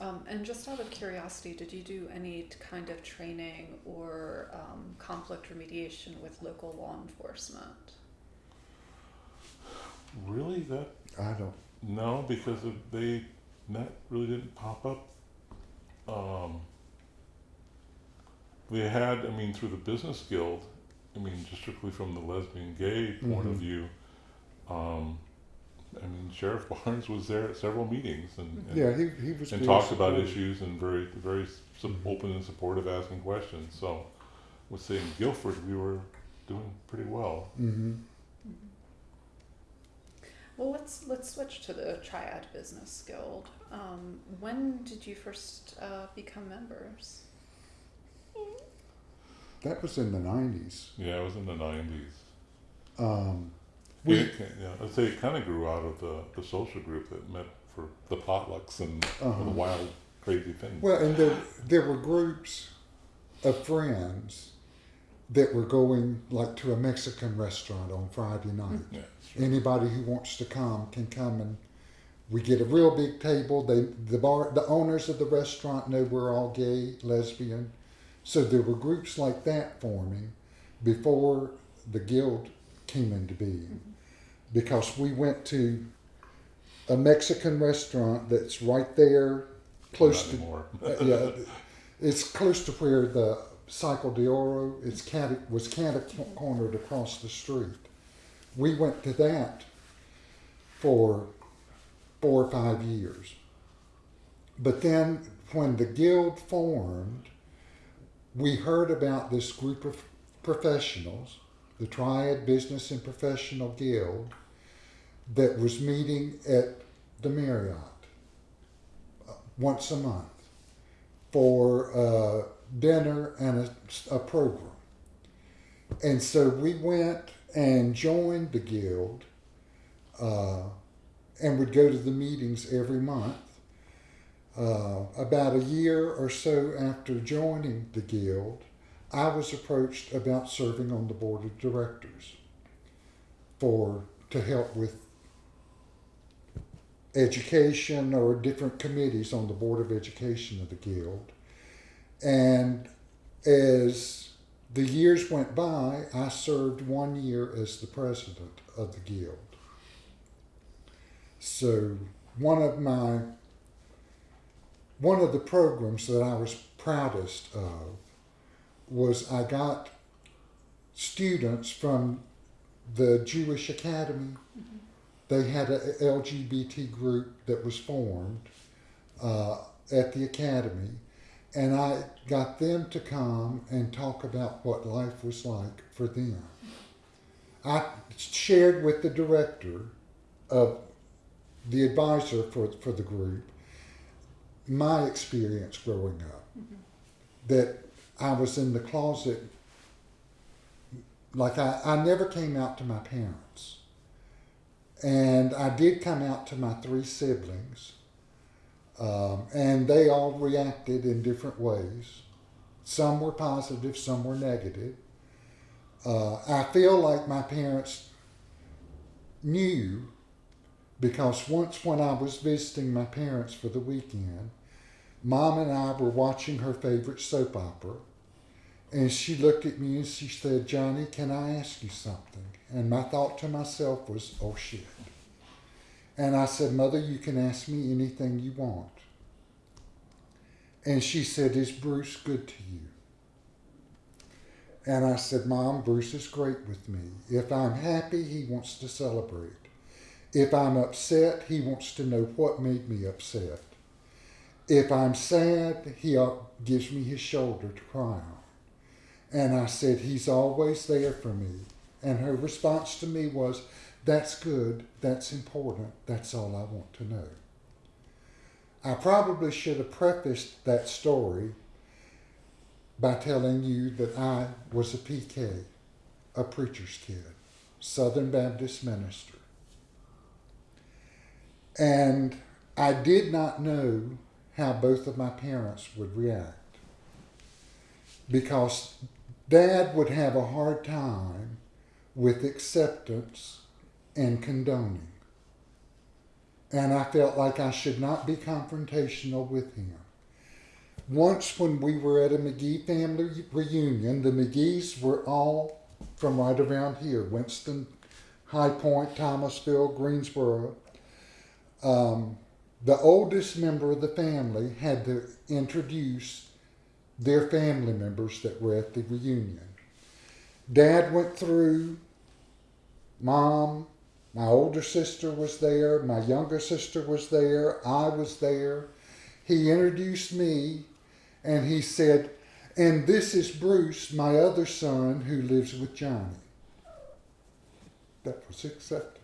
[SPEAKER 1] Um, and just out of curiosity, did you do any kind of training or um, conflict remediation with local law enforcement?
[SPEAKER 3] Really, that
[SPEAKER 2] I don't.
[SPEAKER 3] know because of they that really didn't pop up. Um, they had, I mean, through the business guild. I mean, just strictly from the lesbian gay point of
[SPEAKER 2] Mhm.
[SPEAKER 3] view. Um, I mean, Sheriff Barnes was there at several meetings and, and,
[SPEAKER 2] Yeah, he, he was.
[SPEAKER 3] and talked about issues and very very su-
[SPEAKER 2] Mhm.
[SPEAKER 3] open and supportive, asking questions. So, I would say in Guilford we were doing pretty well.
[SPEAKER 2] Mhm.
[SPEAKER 1] Well, let's let's switch to the Triad Business Guild. Um, when did you first uh, become members?
[SPEAKER 2] That was in the nineties.
[SPEAKER 3] Yeah, it was in the nineties.
[SPEAKER 2] Um,
[SPEAKER 3] We, yeah, I'd say it kind of grew out of the, the social group that met for the potlucks and
[SPEAKER 2] Uh-huh.
[SPEAKER 3] the wild, crazy things.
[SPEAKER 2] well, and there there were groups of friends that were going like to a Mexican restaurant on Friday night.
[SPEAKER 3] yeah, sure.
[SPEAKER 2] Anybody who wants to come can come and we get a real big table. They the bar the owners of the restaurant know we're all gay, lesbian. So there were groups like that forming before the guild came into being. Because we went to a Mexican restaurant that's right there close to <laughs> uh, yeah, it's close to where the Cycle de Oro is cata, was cata cornered across the street. We went to that for four or five years. But then when the guild formed, we heard about this group of professionals, the Triad Business and Professional Guild, that was meeting at the Marriott uh, once a month for uh, dinner and a, a program. And so we went and joined the guild uh, and would go to the meetings every month. Uh, about a year or so after joining the guild, I was approached about serving on the board of directors for to help with education or different committees on the board of education of the guild. And as the years went by, I served one year as the president of the guild. So one of my one of the programs that I was proudest of was I got students from the Jewish Academy. They had a LGBT group that was formed uh, at the academy, and I got them to come and talk about what life was like for them. I shared with the director of the advisor for, for the group my experience growing up. That I was in the closet, like I, I never came out to my parents. And I did come out to my three siblings, um, and they all reacted in different ways. Some were positive, some were negative. Uh, I feel like my parents knew because once when I was visiting my parents for the weekend, mom and I were watching her favorite soap opera. And she looked at me and she said, Johnny, can I ask you something? And my thought to myself was, oh shit. And I said, Mother, you can ask me anything you want. And she said, Is Bruce good to you? And I said, Mom, Bruce is great with me. If I'm happy, he wants to celebrate. If I'm upset, he wants to know what made me upset. If I'm sad, he gives me his shoulder to cry on. And I said, He's always there for me. And her response to me was, That's good, that's important, that's all I want to know. I probably should have prefaced that story by telling you that I was a PK, a preacher's kid, Southern Baptist minister. And I did not know how both of my parents would react because dad would have a hard time with acceptance and condoning. And I felt like I should not be confrontational with him. Once, when we were at a McGee family reunion, the McGees were all from right around here Winston, High Point, Thomasville, Greensboro. Um, the oldest member of the family had to introduce their family members that were at the reunion. Dad went through, mom, my older sister was there, my younger sister was there, I was there. He introduced me and he said, And this is Bruce, my other son, who lives with Johnny. That was acceptance.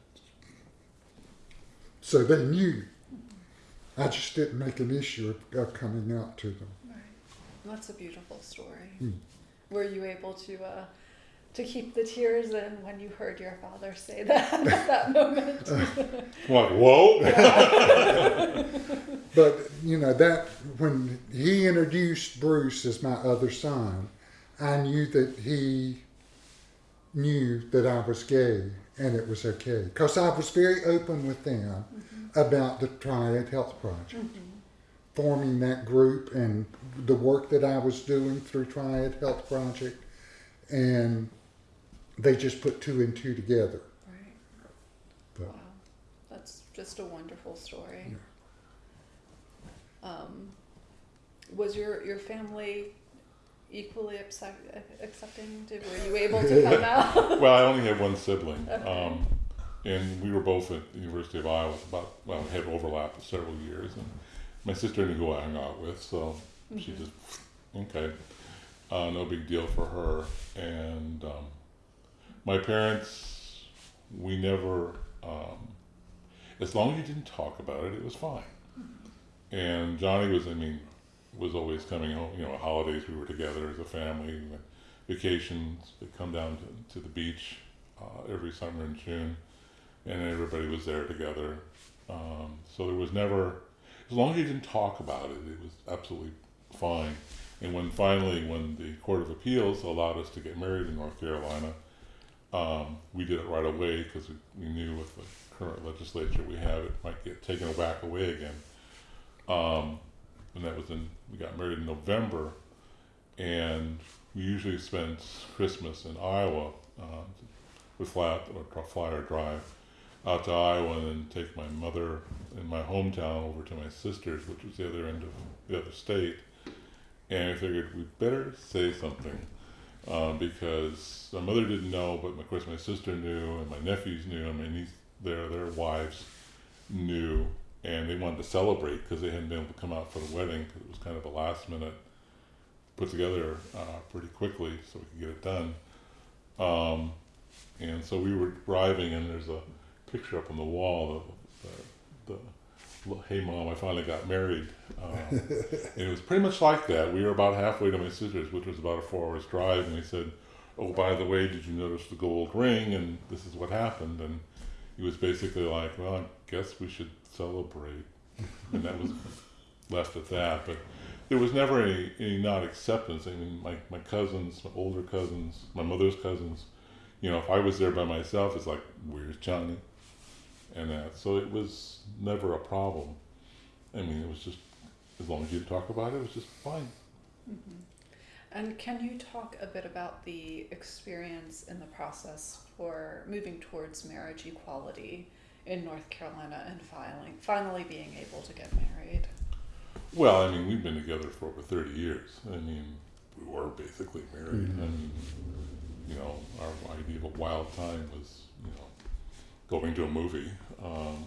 [SPEAKER 2] So they knew. I just didn't make an issue of, of coming out to them.
[SPEAKER 1] Right. That's a beautiful story.
[SPEAKER 2] Hmm.
[SPEAKER 1] Were you able to uh, to keep the tears in when you heard your father say that <laughs> at that moment?
[SPEAKER 3] I'm <laughs> <laughs> like, whoa!
[SPEAKER 2] But you know that when he introduced Bruce as my other son, I knew that he knew that I was gay and it was okay because I was very open with them about the Triad Health Project, forming that group and the work that I was doing through Triad Health Project, and they just put two and two together.
[SPEAKER 1] Right.
[SPEAKER 2] But-
[SPEAKER 1] Wow. That's just a wonderful story. Um, was your, your family equally accept, accepting? Did, were you able to come <laughs> out?
[SPEAKER 3] well, I only have one sibling, <laughs>
[SPEAKER 1] Okay.
[SPEAKER 3] um, and we were both at the University of Iowa. About well, we had overlap for several years, and my sister knew who I hung out with, so she
[SPEAKER 1] Mhm.
[SPEAKER 3] just okay, uh, no big deal for her. And um, my parents, we never, um, as long as you didn't talk about it, it was fine. And Johnny was, I mean, was always coming home. You know, holidays we were together as a family. Vacations. They come down to, to the beach uh, every summer in June, and everybody was there together. Um, so there was never, as long as you didn't talk about it, it was absolutely fine. And when finally, when the Court of Appeals allowed us to get married in North Carolina, um, we did it right away because we, we knew with the current legislature we have, it might get taken back away again. Um, and that was in, we got married in November, and we usually spend Christmas in Iowa. Uh, fly out or fly or drive out to Iowa and then take my mother in my hometown over to my sister's, which was the other end of the other state. And I figured we'd better say something um, because my mother didn't know, but of course my sister knew, and my nephews knew, and my niece, their their wives knew, and they wanted to celebrate because they hadn't been able to come out for the wedding because it was kind of a last minute put together uh, pretty quickly so we could get it done. Um, and so we were driving, and there's a picture up on the wall of the, the, the "Hey Mom, I finally got married." Um, <laughs> and it was pretty much like that. We were about halfway to my sister's, which was about a four hours drive, and he said, "Oh, by the way, did you notice the gold ring?" And this is what happened. And he was basically like, "Well, I guess we should celebrate," and that was <laughs> left at that. But there was never any, any not acceptance. I mean, my, my cousins, my older cousins, my mother's cousins, you know, if I was there by myself, it's like, where's Johnny? And that. So it was never a problem. I mean, it was just as long as you talk about it, it was just fine.
[SPEAKER 1] And can you talk a bit about the experience in the process for moving towards marriage equality in North Carolina and filing, finally being able to get married?
[SPEAKER 3] Well, I mean, we've been together for over 30 years. I mean, we were basically married.
[SPEAKER 2] Mhm.
[SPEAKER 3] I mean, you know, our idea of a wild time was, you know, going to a movie um,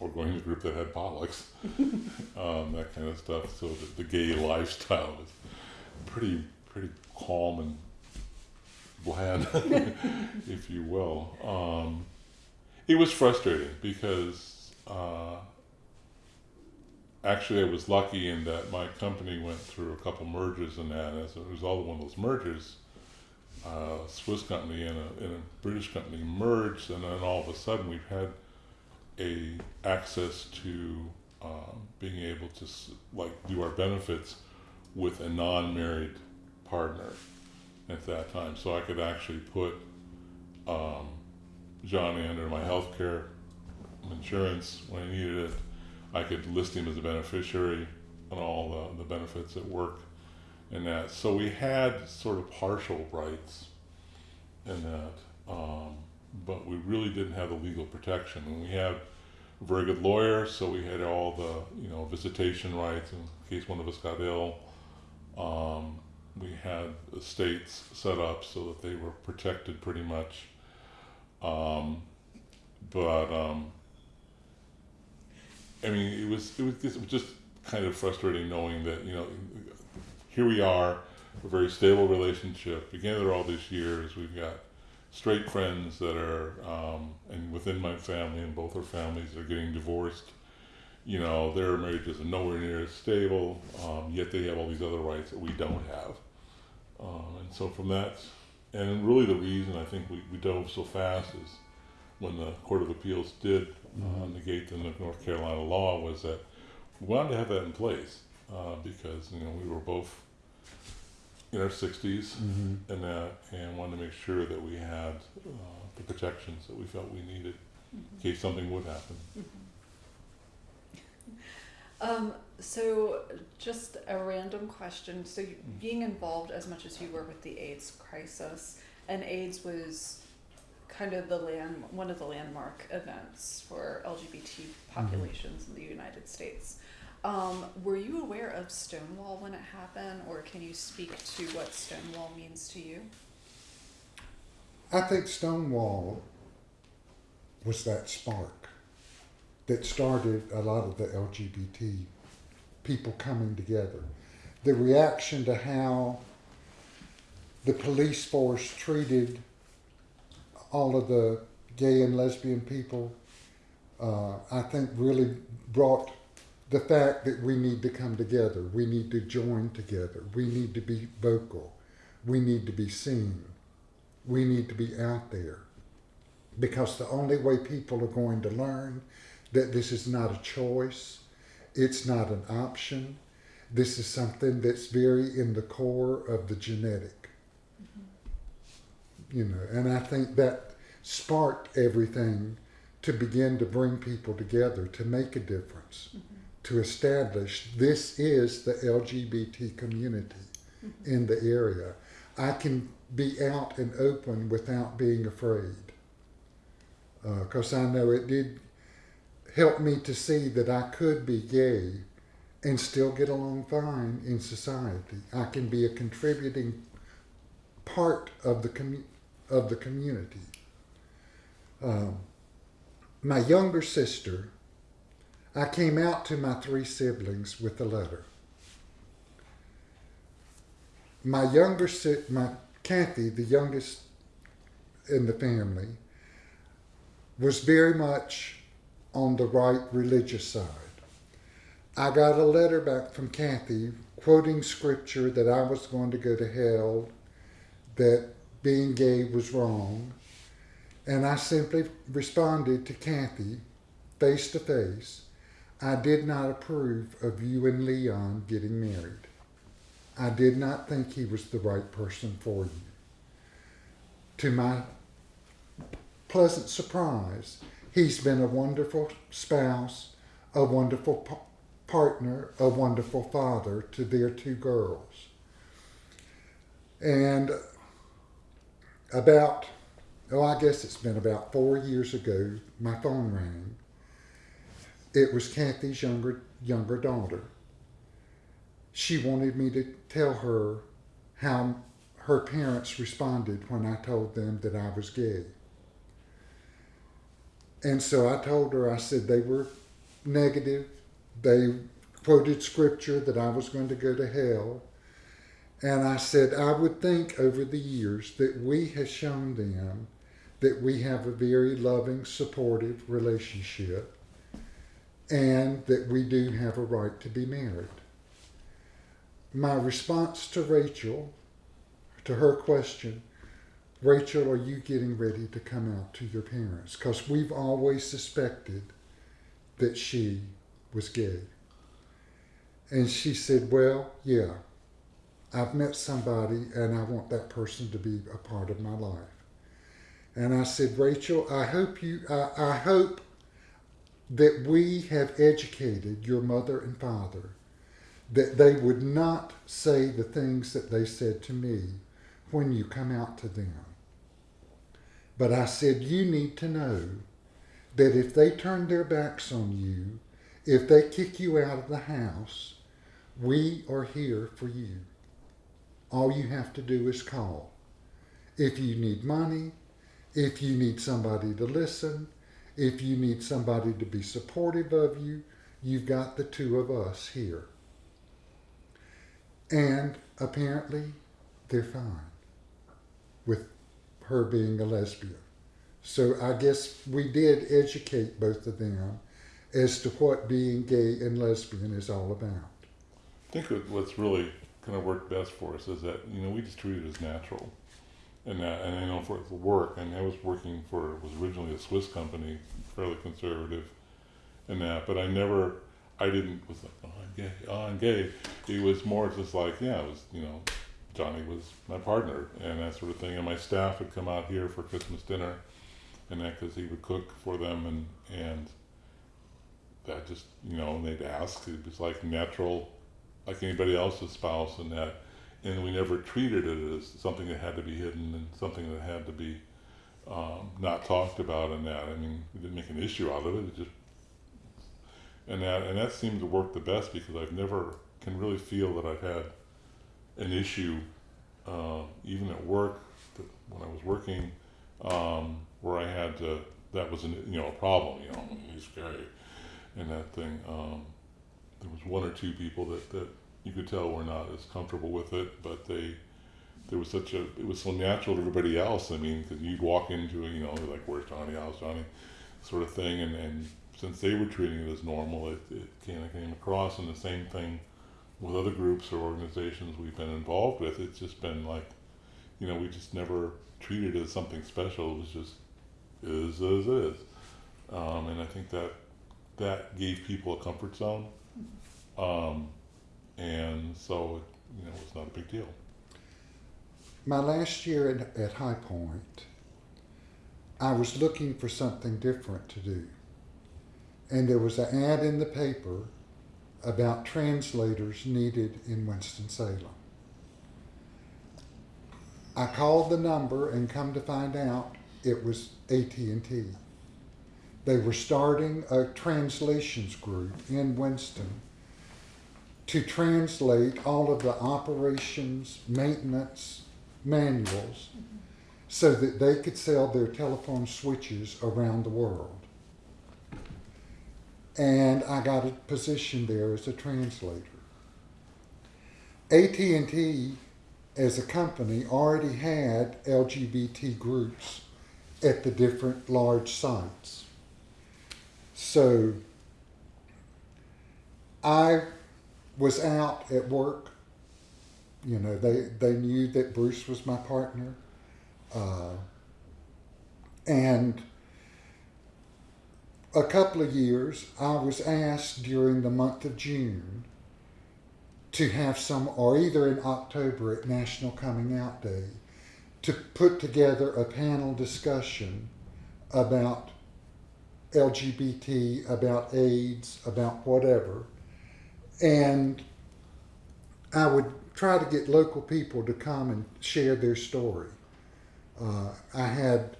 [SPEAKER 3] or going to a group that had potlucks, <laughs> um, that kind of stuff. So the, the gay lifestyle was pretty, pretty calm and bland, <laughs> if you will. Um, it was frustrating because uh, actually I was lucky in that my company went through a couple mergers and that. As a result of one of those mergers, uh, a Swiss company and a, and a British company merged, and then all of a sudden we've had a access to um, being able to like do our benefits with a non-married partner at that time. So I could actually put um, Johnny under my health care insurance when I needed it. I could list him as a beneficiary on all the, the benefits at work and that. So we had sort of partial rights in that, um, but we really didn't have the legal protection. And we had a very good lawyer, so we had all the you know visitation rights in case one of us got ill. Um, we had estates set up so that they were protected pretty much. Um, but um, I mean, it was it was just kind of frustrating knowing that you know here we are, a very stable relationship. Together all these years, we've got straight friends that are um, and within my family and both our families are getting divorced. You know, their marriages are nowhere near as stable, um, yet they have all these other rights that we don't have. Um, and so from that, and really the reason I think we, we dove so fast is when the Court of Appeals did uh, negate the North Carolina law was that we wanted to have that in place uh, because you know we were both in our 60s
[SPEAKER 2] hmm
[SPEAKER 3] and that and wanted to make sure that we had uh, the protections that we felt we needed in case something would happen.
[SPEAKER 1] Um, so, just a random question. So, you, being involved as much as you were with the AIDS crisis, and AIDS was kind of the land, one of the landmark events for LGBT populations in the United States. Um, were you aware of Stonewall when it happened, or can you speak to what Stonewall means to you?
[SPEAKER 2] I think Stonewall was that spark that started a lot of the LGBT people coming together. The reaction to how the police force treated all of the gay and lesbian people, uh, I think really brought the fact that we need to come together. We need to join together. We need to be vocal. We need to be seen we need to be out there because the only way people are going to learn that this is not a choice, it's not an option, this is something that's very in the core of the genetic. Mm-hmm. You know, and I think that sparked everything to begin to bring people together to make a difference, mm-hmm. To establish this is the LGBT community in the area. I can be out and open without being afraid. Because I know it did help me to see that I could be gay and still get along fine in society. I can be a contributing part of the commu- of the community. Um, my younger sister, I came out to my three siblings with a letter. My younger my Kathy, the youngest in the family, was very much on the right religious side. I got a letter back from Kathy quoting scripture that I was going to go to hell, that being gay was wrong, and I simply responded to Kathy face to face. I did not approve of you and Leon getting married. I did not think he was the right person for you. To my pleasant surprise, He's been a wonderful spouse, a wonderful pa- partner, a wonderful father to their two girls. And about, oh, I guess it's been about four years ago, my phone rang. It was Kathy's younger younger daughter. She wanted me to tell her how her parents responded when I told them that I was gay. And so I told her, I said they were negative. They quoted scripture that I was going to go to hell. And I said, I would think over the years that we have shown them that we have a very loving, supportive relationship and that we do have a right to be married. My response to Rachel, to her question, Rachel, are you getting ready to come out to your parents? Because we've always suspected that she was gay. And she said, Well, yeah, I've met somebody and I want that person to be a part of my life. And I said, Rachel, I hope you, I, I hope that we have educated your mother and father that they would not say the things that they said to me when you come out to them. But I said, you need to know that if they turn their backs on you, if they kick you out of the house, we are here for you. All you have to do is call. If you need money, if you need somebody to listen, if you need somebody to be supportive of you, you've got the two of us here. And apparently, they're fine with her being a lesbian. So I guess we did educate both of them as to what being gay and lesbian is all about.
[SPEAKER 3] I think what's really kind of worked best for us is that you know we just treat it as natural, and that, and I know for work, and I was working for was originally a Swiss company, fairly conservative, and that, but I never, I didn't was like oh I'm gay, oh I'm gay. It was more just like yeah, it was you know, Johnny was my partner and that sort of thing, and my staff would come out here for Christmas dinner, and that because he would cook for them and and that just you know and they'd ask it was like natural like anybody else's spouse and that and we never treated it as something that had to be hidden and something that had to be um, not talked about and that. I mean we didn't make an issue out of it. It just and that and that seemed to work the best because I've never can really feel that I've had an issue uh, even at work when I was working um, where I had to that was an you know a problem you know he's gay and that thing um, there was one or two people that, that you could tell were not as comfortable with it, but they there was such a it was so natural to everybody else. I mean, because you'd walk into it, you know, like where's Johnny, how's Johnny, sort of thing, and and since they were treating it as normal, it it kind of came across. And the same thing with other groups or organizations we've been involved with. It's just been like, you know, we just never treated it as something special. It was just is as is, um, and I think that that gave people a comfort zone. Um, and so, you know, it's not a big deal.
[SPEAKER 2] My last year at, at High Point, I was looking for something different to do. And there was an ad in the paper about translators needed in Winston-Salem. I called the number and come to find out it was AT&T. They were starting a translations group in Winston to translate all of the operations maintenance manuals so that they could sell their telephone switches around the world. And I got a position there as a translator. AT&T as a company already had LGBT groups at the different large sites. So I was out at work. You know, they, they knew that Bruce was my partner. Uh, and a couple of years, I was asked during the month of June to have some, or either in October at National Coming Out Day, to put together a panel discussion about LGBT, about AIDS, about whatever. And I would try to get local people to come and share their story. Uh, I had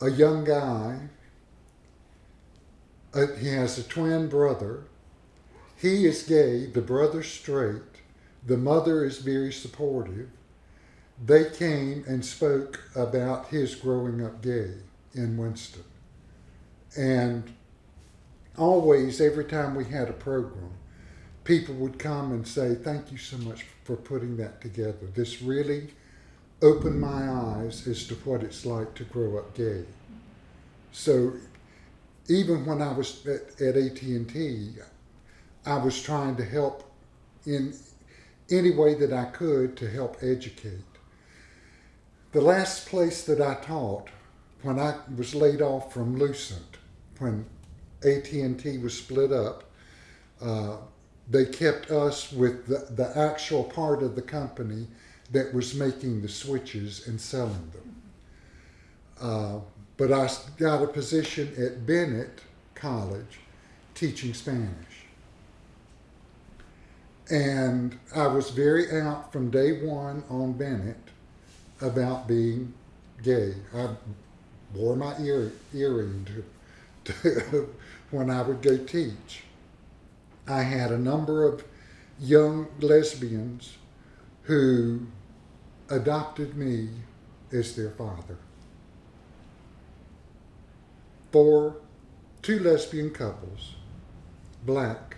[SPEAKER 2] a young guy, uh, he has a twin brother. He is gay, the brother's straight, the mother is very supportive. They came and spoke about his growing up gay in Winston. And always, every time we had a program, people would come and say, Thank you so much for putting that together. This really opened my eyes as to what it's like to grow up gay. So even when I was at, at AT&T, I was trying to help in any way that I could to help educate. The last place that I taught when I was laid off from Lucent, when AT&T was split up, uh, they kept us with the, the actual part of the company that was making the switches and selling them. Uh, but I got a position at Bennett College teaching Spanish. And I was very out from day one on Bennett about being gay. I wore my ear, earring to, <laughs> to when I would go teach. I had a number of young lesbians who adopted me as their father. Four, two lesbian couples, black,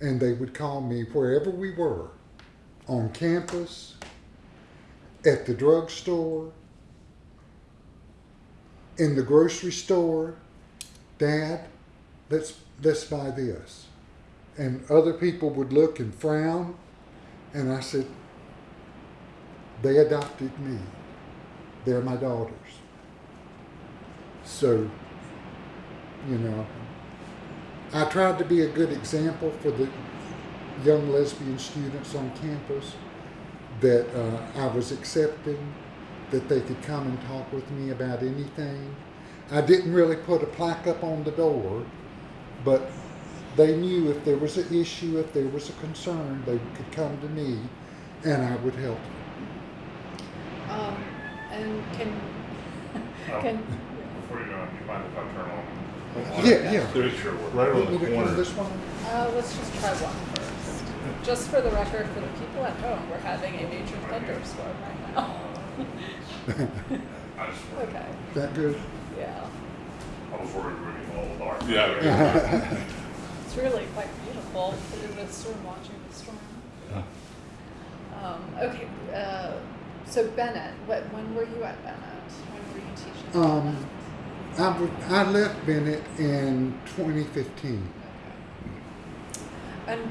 [SPEAKER 2] and they would call me wherever we were on campus, at the drugstore, in the grocery store, Dad, let's let's buy this. And other people would look and frown, and I said, they adopted me. They're my daughters. So, you know, I tried to be a good example for the young lesbian students on campus that uh, I was accepting, that they could come and talk with me about anything. I didn't really put a plaque up on the door, but they knew if there was an issue, if there was a concern, they could come to me and I would help them.
[SPEAKER 1] Um, and can,
[SPEAKER 4] Oh, <laughs>
[SPEAKER 1] can,
[SPEAKER 4] Before you go, on, you mind if I turn on?
[SPEAKER 2] Yeah, yeah.
[SPEAKER 3] There's
[SPEAKER 4] Sure, we're-
[SPEAKER 3] right
[SPEAKER 2] Want
[SPEAKER 3] on the corner.
[SPEAKER 2] this one?
[SPEAKER 1] uh, let's just try one first. Just for the record, for the people at home, we're having a major thunderstorm right now. <laughs> <laughs> Okay,
[SPEAKER 2] Is that good?
[SPEAKER 1] yeah.
[SPEAKER 4] I was worried we were getting a dark.
[SPEAKER 3] Yeah.
[SPEAKER 1] It's really quite beautiful in the storm, watching the storm. Um, okay, uh, so Bennett, what, when were you at Bennett? When were you teaching?
[SPEAKER 2] Um,
[SPEAKER 1] Bennett?
[SPEAKER 2] I, w- I left Bennett in 2015.
[SPEAKER 1] Okay. And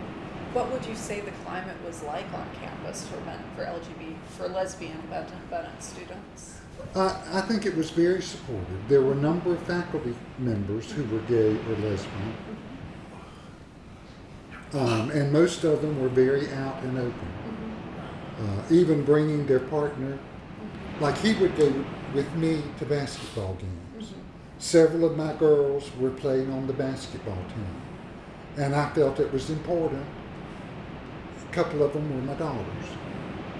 [SPEAKER 1] what would you say the climate was like on campus for men, for LGBT, for lesbian Bennett, Bennett students?
[SPEAKER 2] I, I think it was very supportive. There were a number of faculty members who were gay or lesbian, um, and most of them were very out and open. Uh, even bringing their partner, like he would go with me to basketball games. Several of my girls were playing on the basketball team, and I felt it was important. A couple of them were my daughters.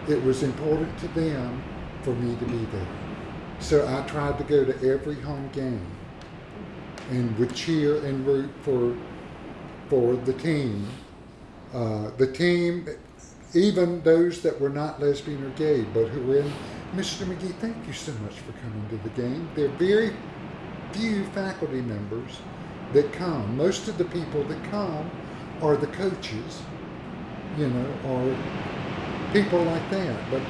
[SPEAKER 2] It was important to them for me to be there. So I tried to go to every home game and would cheer and root for for the team. Uh, the team, even those that were not lesbian or gay, but who were in. Mr. McGee, thank you so much for coming to the game. There are very few faculty members that come. Most of the people that come are the coaches, you know, or people like that. But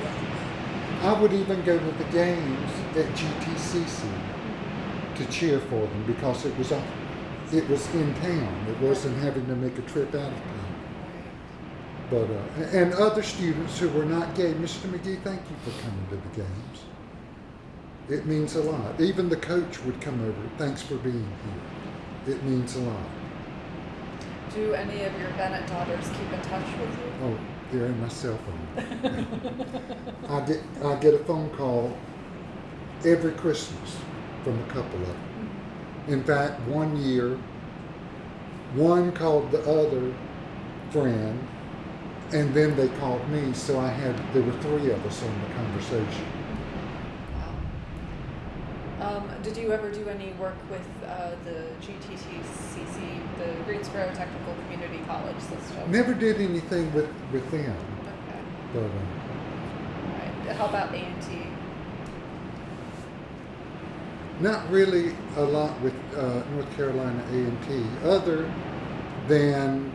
[SPEAKER 2] I would even go to the games at GTCC to cheer for them because it was a, it was in town. It wasn't having to make a trip out of town. But uh, and other students who were not gay, Mr. McGee, thank you for coming to the games. It means a lot. Even the coach would come over. Thanks for being here. It means a lot.
[SPEAKER 1] Do any of your Bennett daughters keep in touch with you?
[SPEAKER 2] Oh, they're in my cell phone. I get I get a phone call every Christmas from a couple of them. In fact, one year, one called the other friend, and then they called me. So I had there were three of us on the conversation.
[SPEAKER 1] Wow. Um, did you ever do any work with uh, the GTTCC, the Greensboro Technical Community College system?
[SPEAKER 2] Never did anything with with them,
[SPEAKER 1] Okay.
[SPEAKER 2] but.
[SPEAKER 1] All right. How about A and T?
[SPEAKER 2] Not really a lot with uh, North Carolina A&T, other than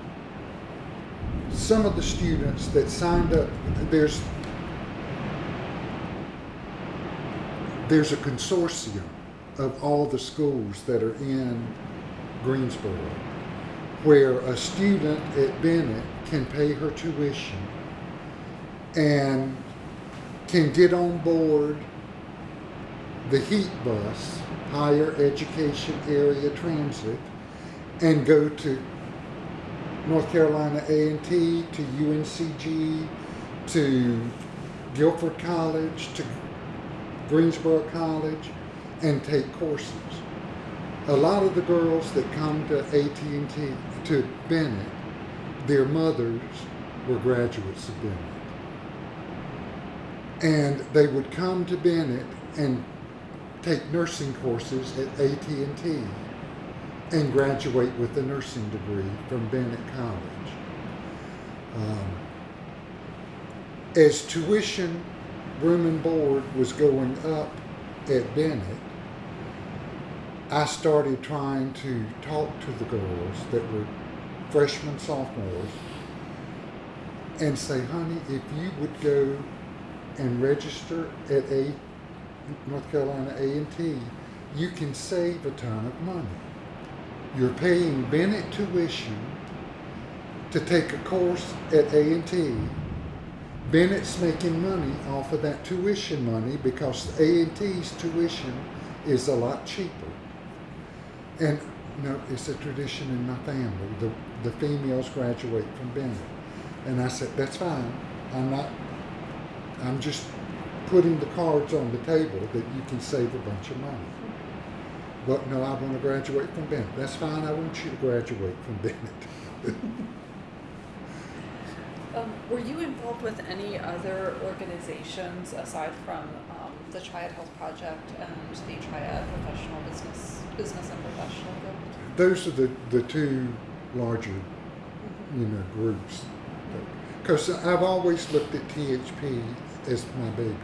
[SPEAKER 2] some of the students that signed up. There's there's a consortium of all the schools that are in Greensboro, where a student at Bennett can pay her tuition and can get on board the heat bus, higher education area transit, and go to North Carolina A&T, to UNCG, to Guilford College, to Greensboro College, and take courses. A lot of the girls that come to AT&T, to Bennett, their mothers were graduates of Bennett. And they would come to Bennett and take nursing courses at AT&T and graduate with a nursing degree from Bennett College. Um, as tuition, room and board was going up at Bennett, I started trying to talk to the girls that were freshmen, sophomores, and say, honey, if you would go and register at a North Carolina A&T, you can save a ton of money. You're paying Bennett tuition to take a course at A&T. Bennett's making money off of that tuition money because A&T's tuition is a lot cheaper. And no, it's a tradition in my family. The, the females graduate from Bennett. And I said, that's fine. I'm not, I'm just putting the cards on the table that you can save a bunch of money. But no, I want to graduate from Bennett. That's fine. I want you to graduate from Bennett. <laughs>
[SPEAKER 1] Um, were you involved with any other organizations aside from um, the Triad Health Project and the Triad Professional Business Business and Professional Group?
[SPEAKER 2] Those are the, the two larger, you know, groups. Because I've always looked at THP as my baby.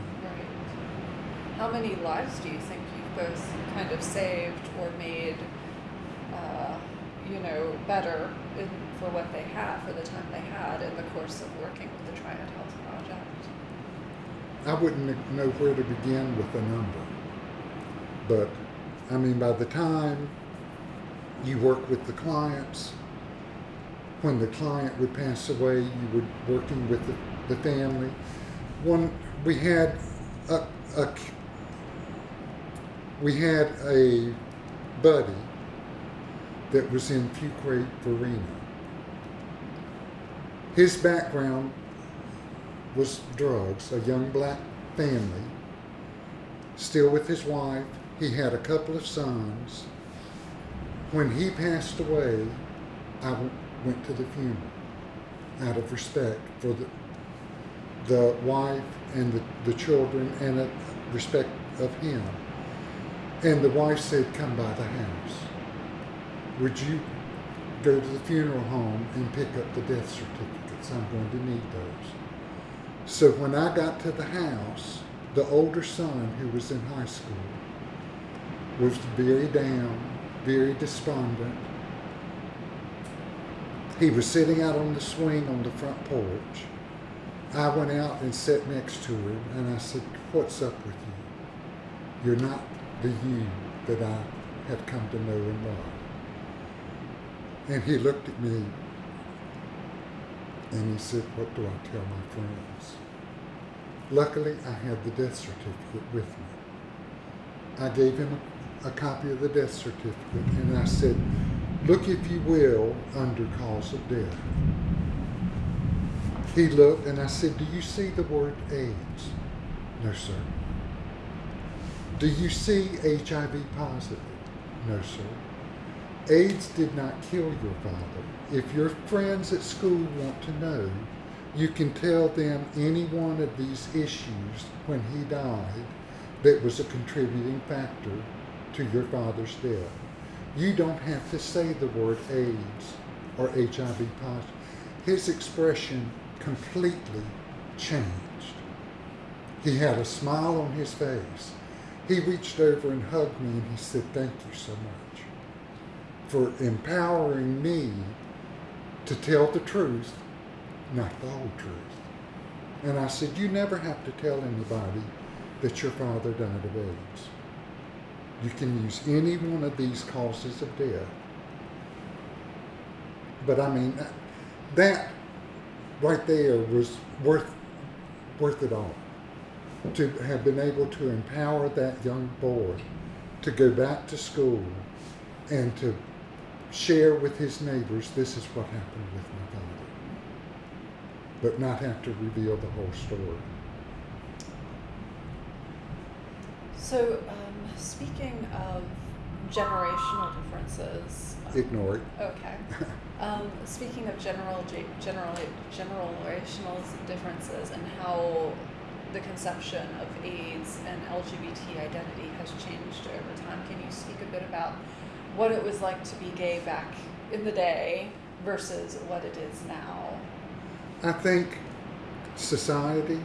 [SPEAKER 1] How many lives do you think you've both kind of saved or made, uh, you know, better in, for what they had, for the time they had in the course of working with the Triad Health Project?
[SPEAKER 2] I wouldn't know where to begin with a number. But, I mean, by the time you work with the clients, when the client would pass away, you were working with the, the family. One, we had a, a, we had a buddy that was in Fuquay Farina. His background was drugs, a young black family, still with his wife. He had a couple of sons. When he passed away, I went to the funeral out of respect for the, the wife and the, the children and a respect of him. And the wife said, Come by the house. Would you go to the funeral home and pick up the death certificates? I'm going to need those. So when I got to the house, the older son, who was in high school, was very down, very despondent. He was sitting out on the swing on the front porch. I went out and sat next to him and I said, What's up with you? You're not the you that I have come to know and love. And he looked at me and he said, What do I tell my friends? Luckily, I had the death certificate with me. I gave him a, a copy of the death certificate and I said, Look, if you will, under cause of death. He looked and I said, Do you see the word AIDS? No, sir. Do you see HIV positive? No, sir. AIDS did not kill your father. If your friends at school want to know, you can tell them any one of these issues when he died that was a contributing factor to your father's death. You don't have to say the word AIDS or HIV positive. His expression completely changed. He had a smile on his face. He reached over and hugged me and he said, Thank you so much for empowering me to tell the truth, not the whole truth. And I said, You never have to tell anybody that your father died of AIDS. You can use any one of these causes of death. But I mean, that, right there was worth, worth it all. To have been able to empower that young boy to go back to school and to share with his neighbors this is what happened with my father. But not have to reveal the whole story.
[SPEAKER 1] So, um, speaking of generational differences,
[SPEAKER 2] Ignore it.
[SPEAKER 1] okay. Um, speaking of general, general, generational differences and how the conception of AIDS and LGBT identity has changed over time, can you speak a bit about what it was like to be gay back in the day versus what it is now?
[SPEAKER 2] I think society,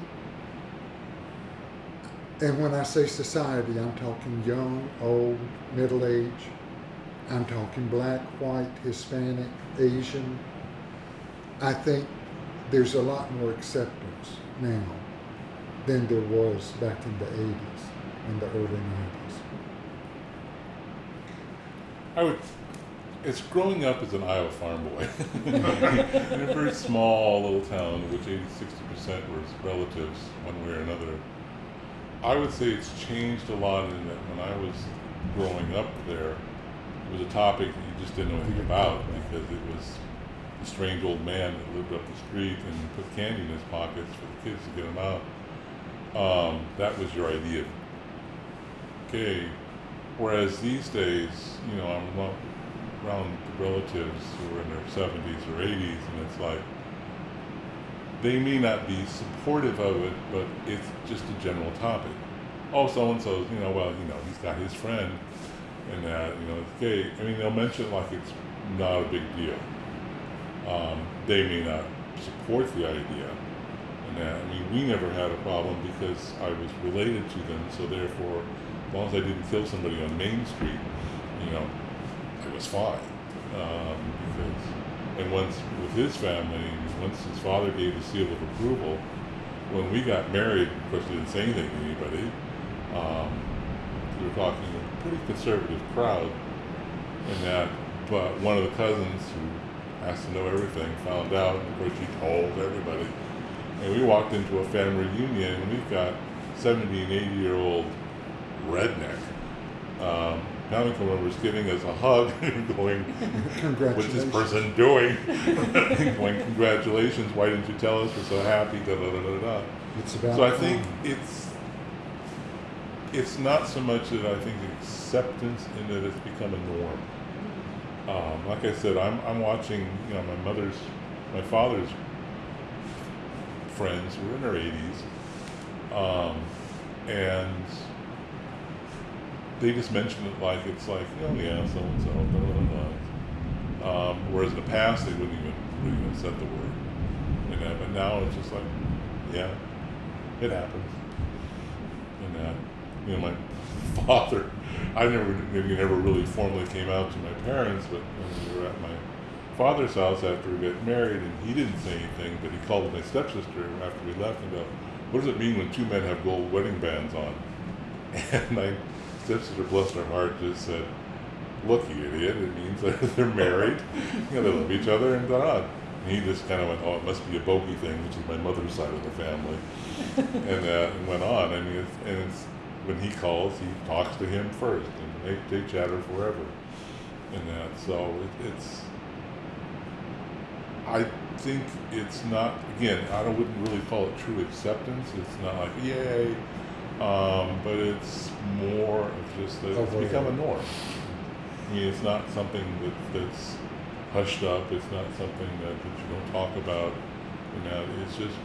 [SPEAKER 2] and when I say society, I'm talking young, old, middle age. I'm talking black, white, Hispanic, Asian. I think there's a lot more acceptance now than there was back in the 80s and the early 90s.
[SPEAKER 3] I would. It's growing up as an Iowa farm boy <laughs> in a very small little town, which 80, 60 percent were relatives, one way or another. I would say it's changed a lot in that when I was growing up there, it was a topic that you just didn't know anything about because it was a strange old man that lived up the street and put candy in his pockets for the kids to get them out. Um, that was your idea Okay. Whereas these days, you know, I'm around relatives who are in their 70s or 80s, and it's like they may not be supportive of it, but it's just a general topic. Oh, so and so, you know, well, you know, he's got his friend, and that, you know, it's gay. I mean, they'll mention like it's not a big deal. Um, they may not support the idea, that. I mean, we never had a problem because I was related to them, so therefore, as long as I didn't kill somebody on Main Street, you know, it was fine. Um, because, and once with his family, once his father gave the seal of approval, when we got married, of course, we didn't say anything to anybody. Um, we were talking a pretty conservative crowd, and that, but one of the cousins who has to know everything found out, and of course, she told everybody. And we walked into a family reunion, and we've got 70 and 80 year old redneck. Um, County members giving us a hug <laughs> and going, What's this person doing? <laughs> going, Congratulations, why didn't you tell us? We're so happy, da da da da da.
[SPEAKER 2] It's about
[SPEAKER 3] So I think
[SPEAKER 2] time.
[SPEAKER 3] it's it's not so much that I think acceptance in that it's become a norm. Um, like I said, I'm I'm watching you know my mother's my father's friends who are in their 80s, um, and they just mention it like it's like oh yeah so and so blah blah blah. Um, whereas in the past they wouldn't even wouldn't even said the word, you know. But now it's just like yeah, it happens. And that, you know, my <laughs> father, I never, maybe never really formally came out to my parents, but when we were at my father's house after we got married, and he didn't say anything, but he called my stepsister after we left and go, "What does it mean when two men have gold wedding bands on?" <laughs> And my stepsister, bless her heart, just said, "Look, you idiot! It means that <laughs> they're married. You know, they love each other, and da." And he just kind of went, "Oh, it must be a bogey thing," which is my mother's side of the family, <laughs> and uh, went on. I mean, it's, and it's when he calls, he talks to him first, and they they chatter forever, and that. So it, it's. I think it's not. Again, I don't, wouldn't really call it true acceptance. It's not like yay, um, but it's more of just that it's
[SPEAKER 2] Overall.
[SPEAKER 3] become a norm. I mean, it's not something that, that's hushed up. It's not something that, that you don't talk about. You know, it's just,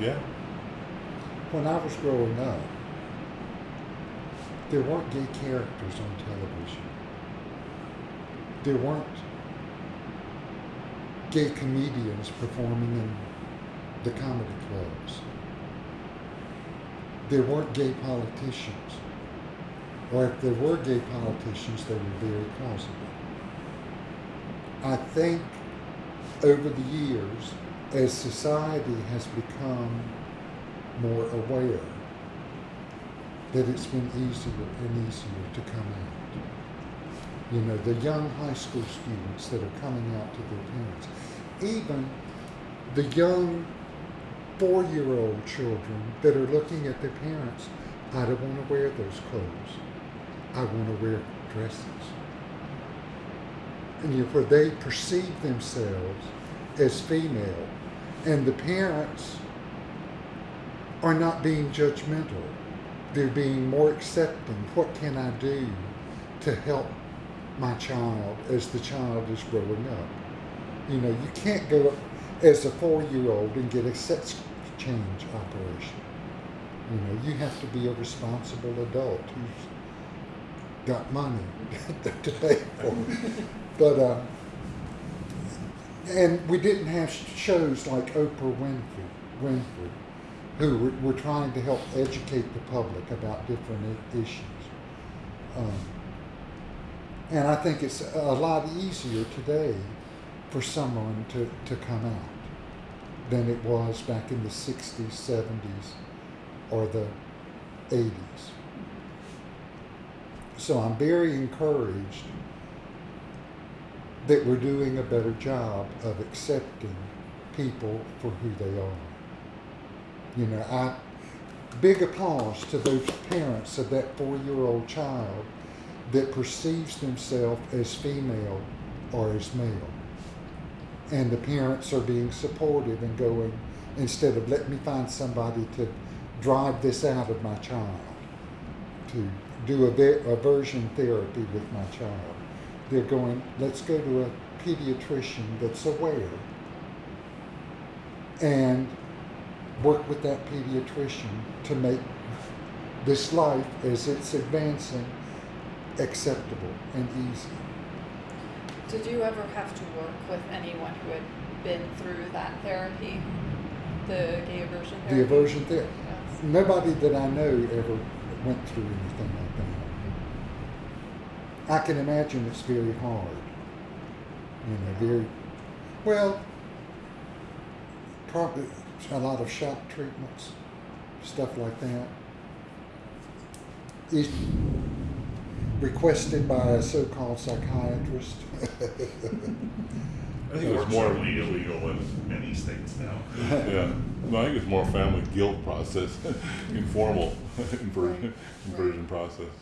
[SPEAKER 3] yeah,
[SPEAKER 2] When I was growing up, there weren't gay characters on television. There weren't gay comedians performing in the comedy clubs. There weren't gay politicians. Or if there were gay politicians, they were very closeted. I think over the years, as society has become more aware that it's been easier and easier to come out. You know, the young high school students that are coming out to their parents, even the young four year old children that are looking at their parents, I don't want to wear those clothes. I want to wear dresses. And you know, where they perceive themselves as female, and the parents are not being judgmental. They're being more accepting. What can I do to help my child as the child is growing up? You know, you can't go up as a four year old and get a sex change operation. You know, you have to be a responsible adult who's got money <laughs> to pay for. But, uh, and we didn't have shows like Oprah Winfrey, Winfrey who were, were trying to help educate the public about different issues. Um, and I think it's a lot easier today for someone to, to come out than it was back in the 60s, 70s, or the 80s. So I'm very encouraged that we're doing a better job of accepting people for who they are. You know, I big applause to those parents of that four-year-old child that perceives themselves as female or as male. And the parents are being supportive and going, instead of let me find somebody to drive this out of my child, to do a ve- aversion therapy with my child. They're going, let's go to a pediatrician that's aware and work with that pediatrician to make this life as it's advancing acceptable and easy.
[SPEAKER 1] Did you ever have to work with anyone who had been through that therapy? The gay aversion therapy?
[SPEAKER 2] The aversion therapy.
[SPEAKER 1] Yes.
[SPEAKER 2] Nobody that I know ever went through anything like that. I can imagine it's very hard. You know, very well. Probably a lot of shock treatments, stuff like that. Is requested by a so-called psychiatrist. <laughs>
[SPEAKER 3] I think it's more.
[SPEAKER 4] Unfortunately, illegal in many states now. <laughs>
[SPEAKER 3] Yeah, no, I think it's more family guilt process, <laughs> informal inversion,
[SPEAKER 1] Right,
[SPEAKER 3] inversion process.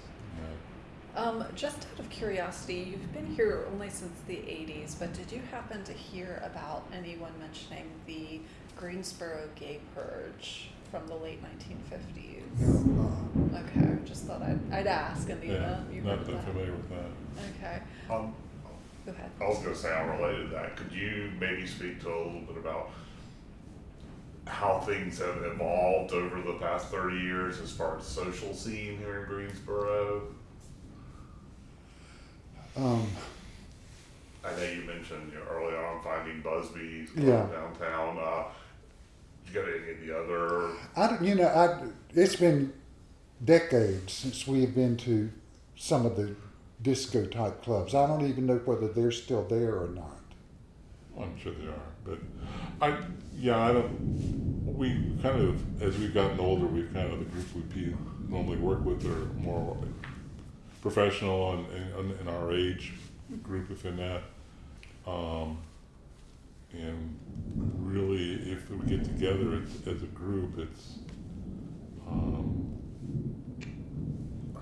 [SPEAKER 3] Yeah.
[SPEAKER 1] Um, just out of curiosity, you've been here only since the 80s, but did you happen to hear about anyone mentioning the Greensboro gay purge from the late 1950s?
[SPEAKER 2] No, uh,
[SPEAKER 1] Okay, just thought I'd, I'd ask in the
[SPEAKER 3] Yeah,
[SPEAKER 1] event you heard
[SPEAKER 3] not that
[SPEAKER 1] that.
[SPEAKER 3] familiar with that.
[SPEAKER 1] Okay,
[SPEAKER 4] Um,
[SPEAKER 1] go ahead.
[SPEAKER 4] I was gonna say unrelated to that, could you maybe speak to a little bit about how things have evolved over the past thirty years as far as social scene here in Greensboro?
[SPEAKER 2] um,
[SPEAKER 4] I know you mentioned you know, early on finding Busby's
[SPEAKER 2] Yeah.
[SPEAKER 4] downtown, uh, you got any other,
[SPEAKER 2] I don't, you know, I, it's been decades since we've been to some of the disco type clubs. I don't even know whether they're still there or not.
[SPEAKER 3] I'm sure they are, but I, yeah, I don't. We kind of, as we've gotten older, we've kind of the groups we normally work with are more professional and, and in our age group within that. Um, and really, if we get together it's, as a group, it's um,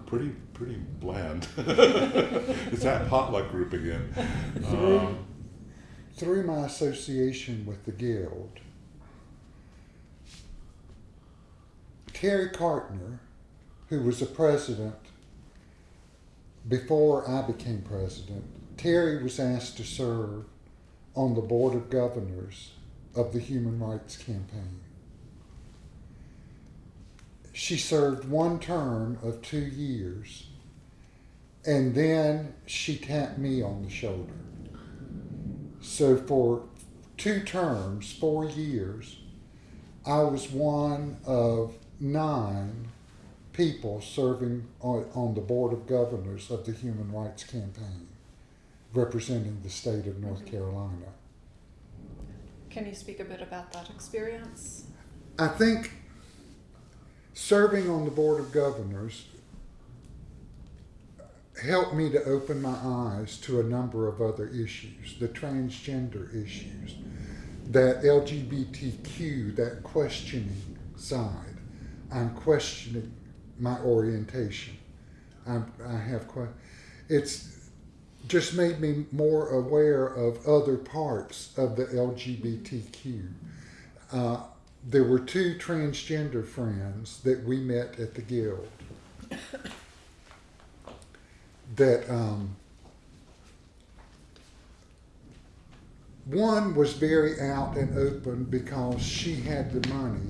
[SPEAKER 3] pretty pretty bland. <laughs> it's that potluck group again. Um,
[SPEAKER 2] Through my association with the Guild, Terry Cartner, who was the president before I became president, Terry was asked to serve on the board of governors of the Human Rights Campaign. She served one term of two years, and then she tapped me on the shoulder. So for two terms, four years, I was one of nine people serving on, the board of governors of the Human Rights Campaign, representing the state of North mm-hmm. Carolina.
[SPEAKER 1] Can you speak a bit about that experience?
[SPEAKER 2] I think serving on the board of governors helped me to open my eyes to a number of other issues, the transgender issues, that LGBTQ, that questioning side. I'm questioning my orientation. I'm, I have it's just made me more aware of other parts of the LGBTQ. Uh, there were two transgender friends that we met at the guild that um, one was very out and open because she had the money,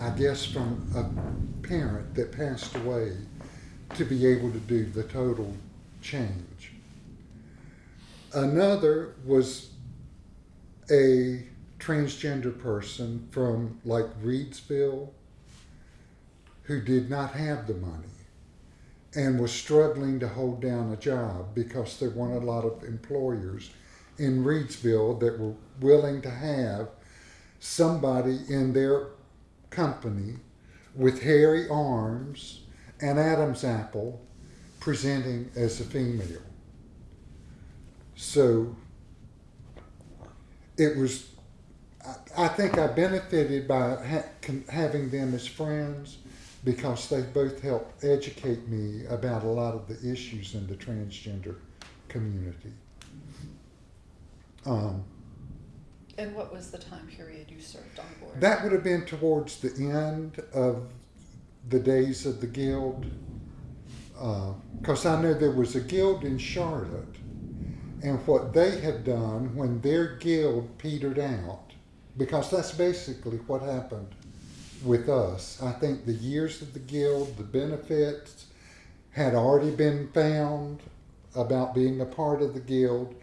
[SPEAKER 2] I guess, from a parent that passed away to be able to do the total change. Another was a transgender person from like Reidsville who did not have the money and was struggling to hold down a job because there weren't a lot of employers in Reidsville that were willing to have somebody in their company with hairy arms and Adam's apple presenting as a female. So it was, I, I think I benefited by ha- having them as friends because they both helped educate me about a lot of the issues in the transgender community. Um,
[SPEAKER 1] And what was the time period you served on board?
[SPEAKER 2] that would have been towards the end of the days of the guild, because I know there was a guild in Charlotte, and what they had done when their guild petered out, because that's basically what happened with us. I think the years of the guild, the benefits had already been found about being a part of the guild,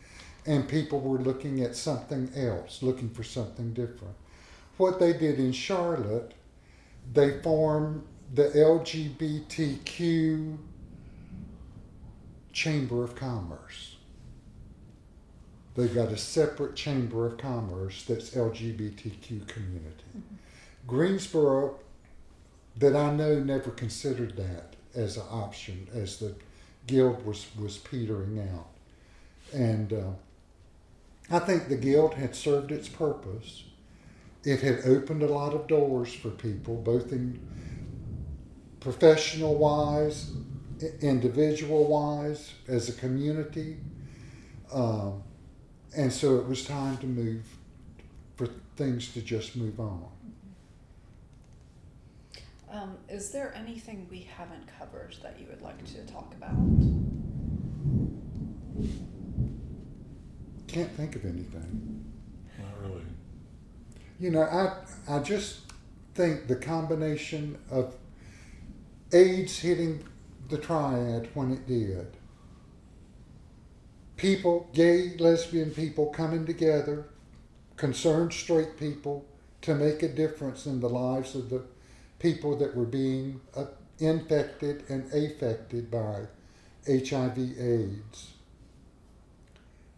[SPEAKER 2] and people were looking at something else, looking for something different. What they did in Charlotte, they formed the LGBTQ Chamber of Commerce. They've got a separate Chamber of Commerce that's LGBTQ community. Greensboro, that I know, never considered that as an option as the guild was, was petering out. And uh, I think the guild had served its purpose. It had opened a lot of doors for people, both in professional wise, individual wise, as a community. Um, and so it was time to move, for things to just move on.
[SPEAKER 1] Um, is there anything we haven't covered that you would like to talk about?
[SPEAKER 2] Can't think of anything.
[SPEAKER 3] Not really.
[SPEAKER 2] You know, I I just think the combination of AIDS hitting the triad when it did, people, gay, lesbian people coming together, concerned straight people to make a difference in the lives of the people that were being uh, infected and affected by HIV/AIDS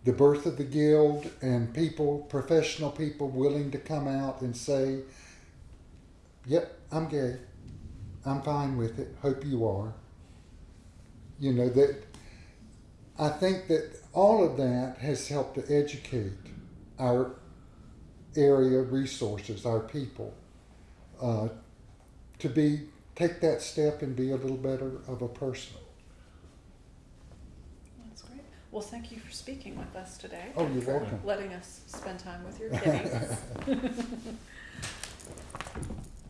[SPEAKER 2] the birth of the guild and people, professional people willing to come out and say, Yep, I'm gay. I'm fine with it. Hope you are. You know, that I think that all of that has helped to educate our area resources, our people, uh, to be take that step and be a little better of a person.
[SPEAKER 1] That's great. Well, thank you for speaking with us today.
[SPEAKER 2] Oh, you're
[SPEAKER 1] for
[SPEAKER 2] welcome.
[SPEAKER 1] Letting us spend time with your kitties. <laughs> <laughs>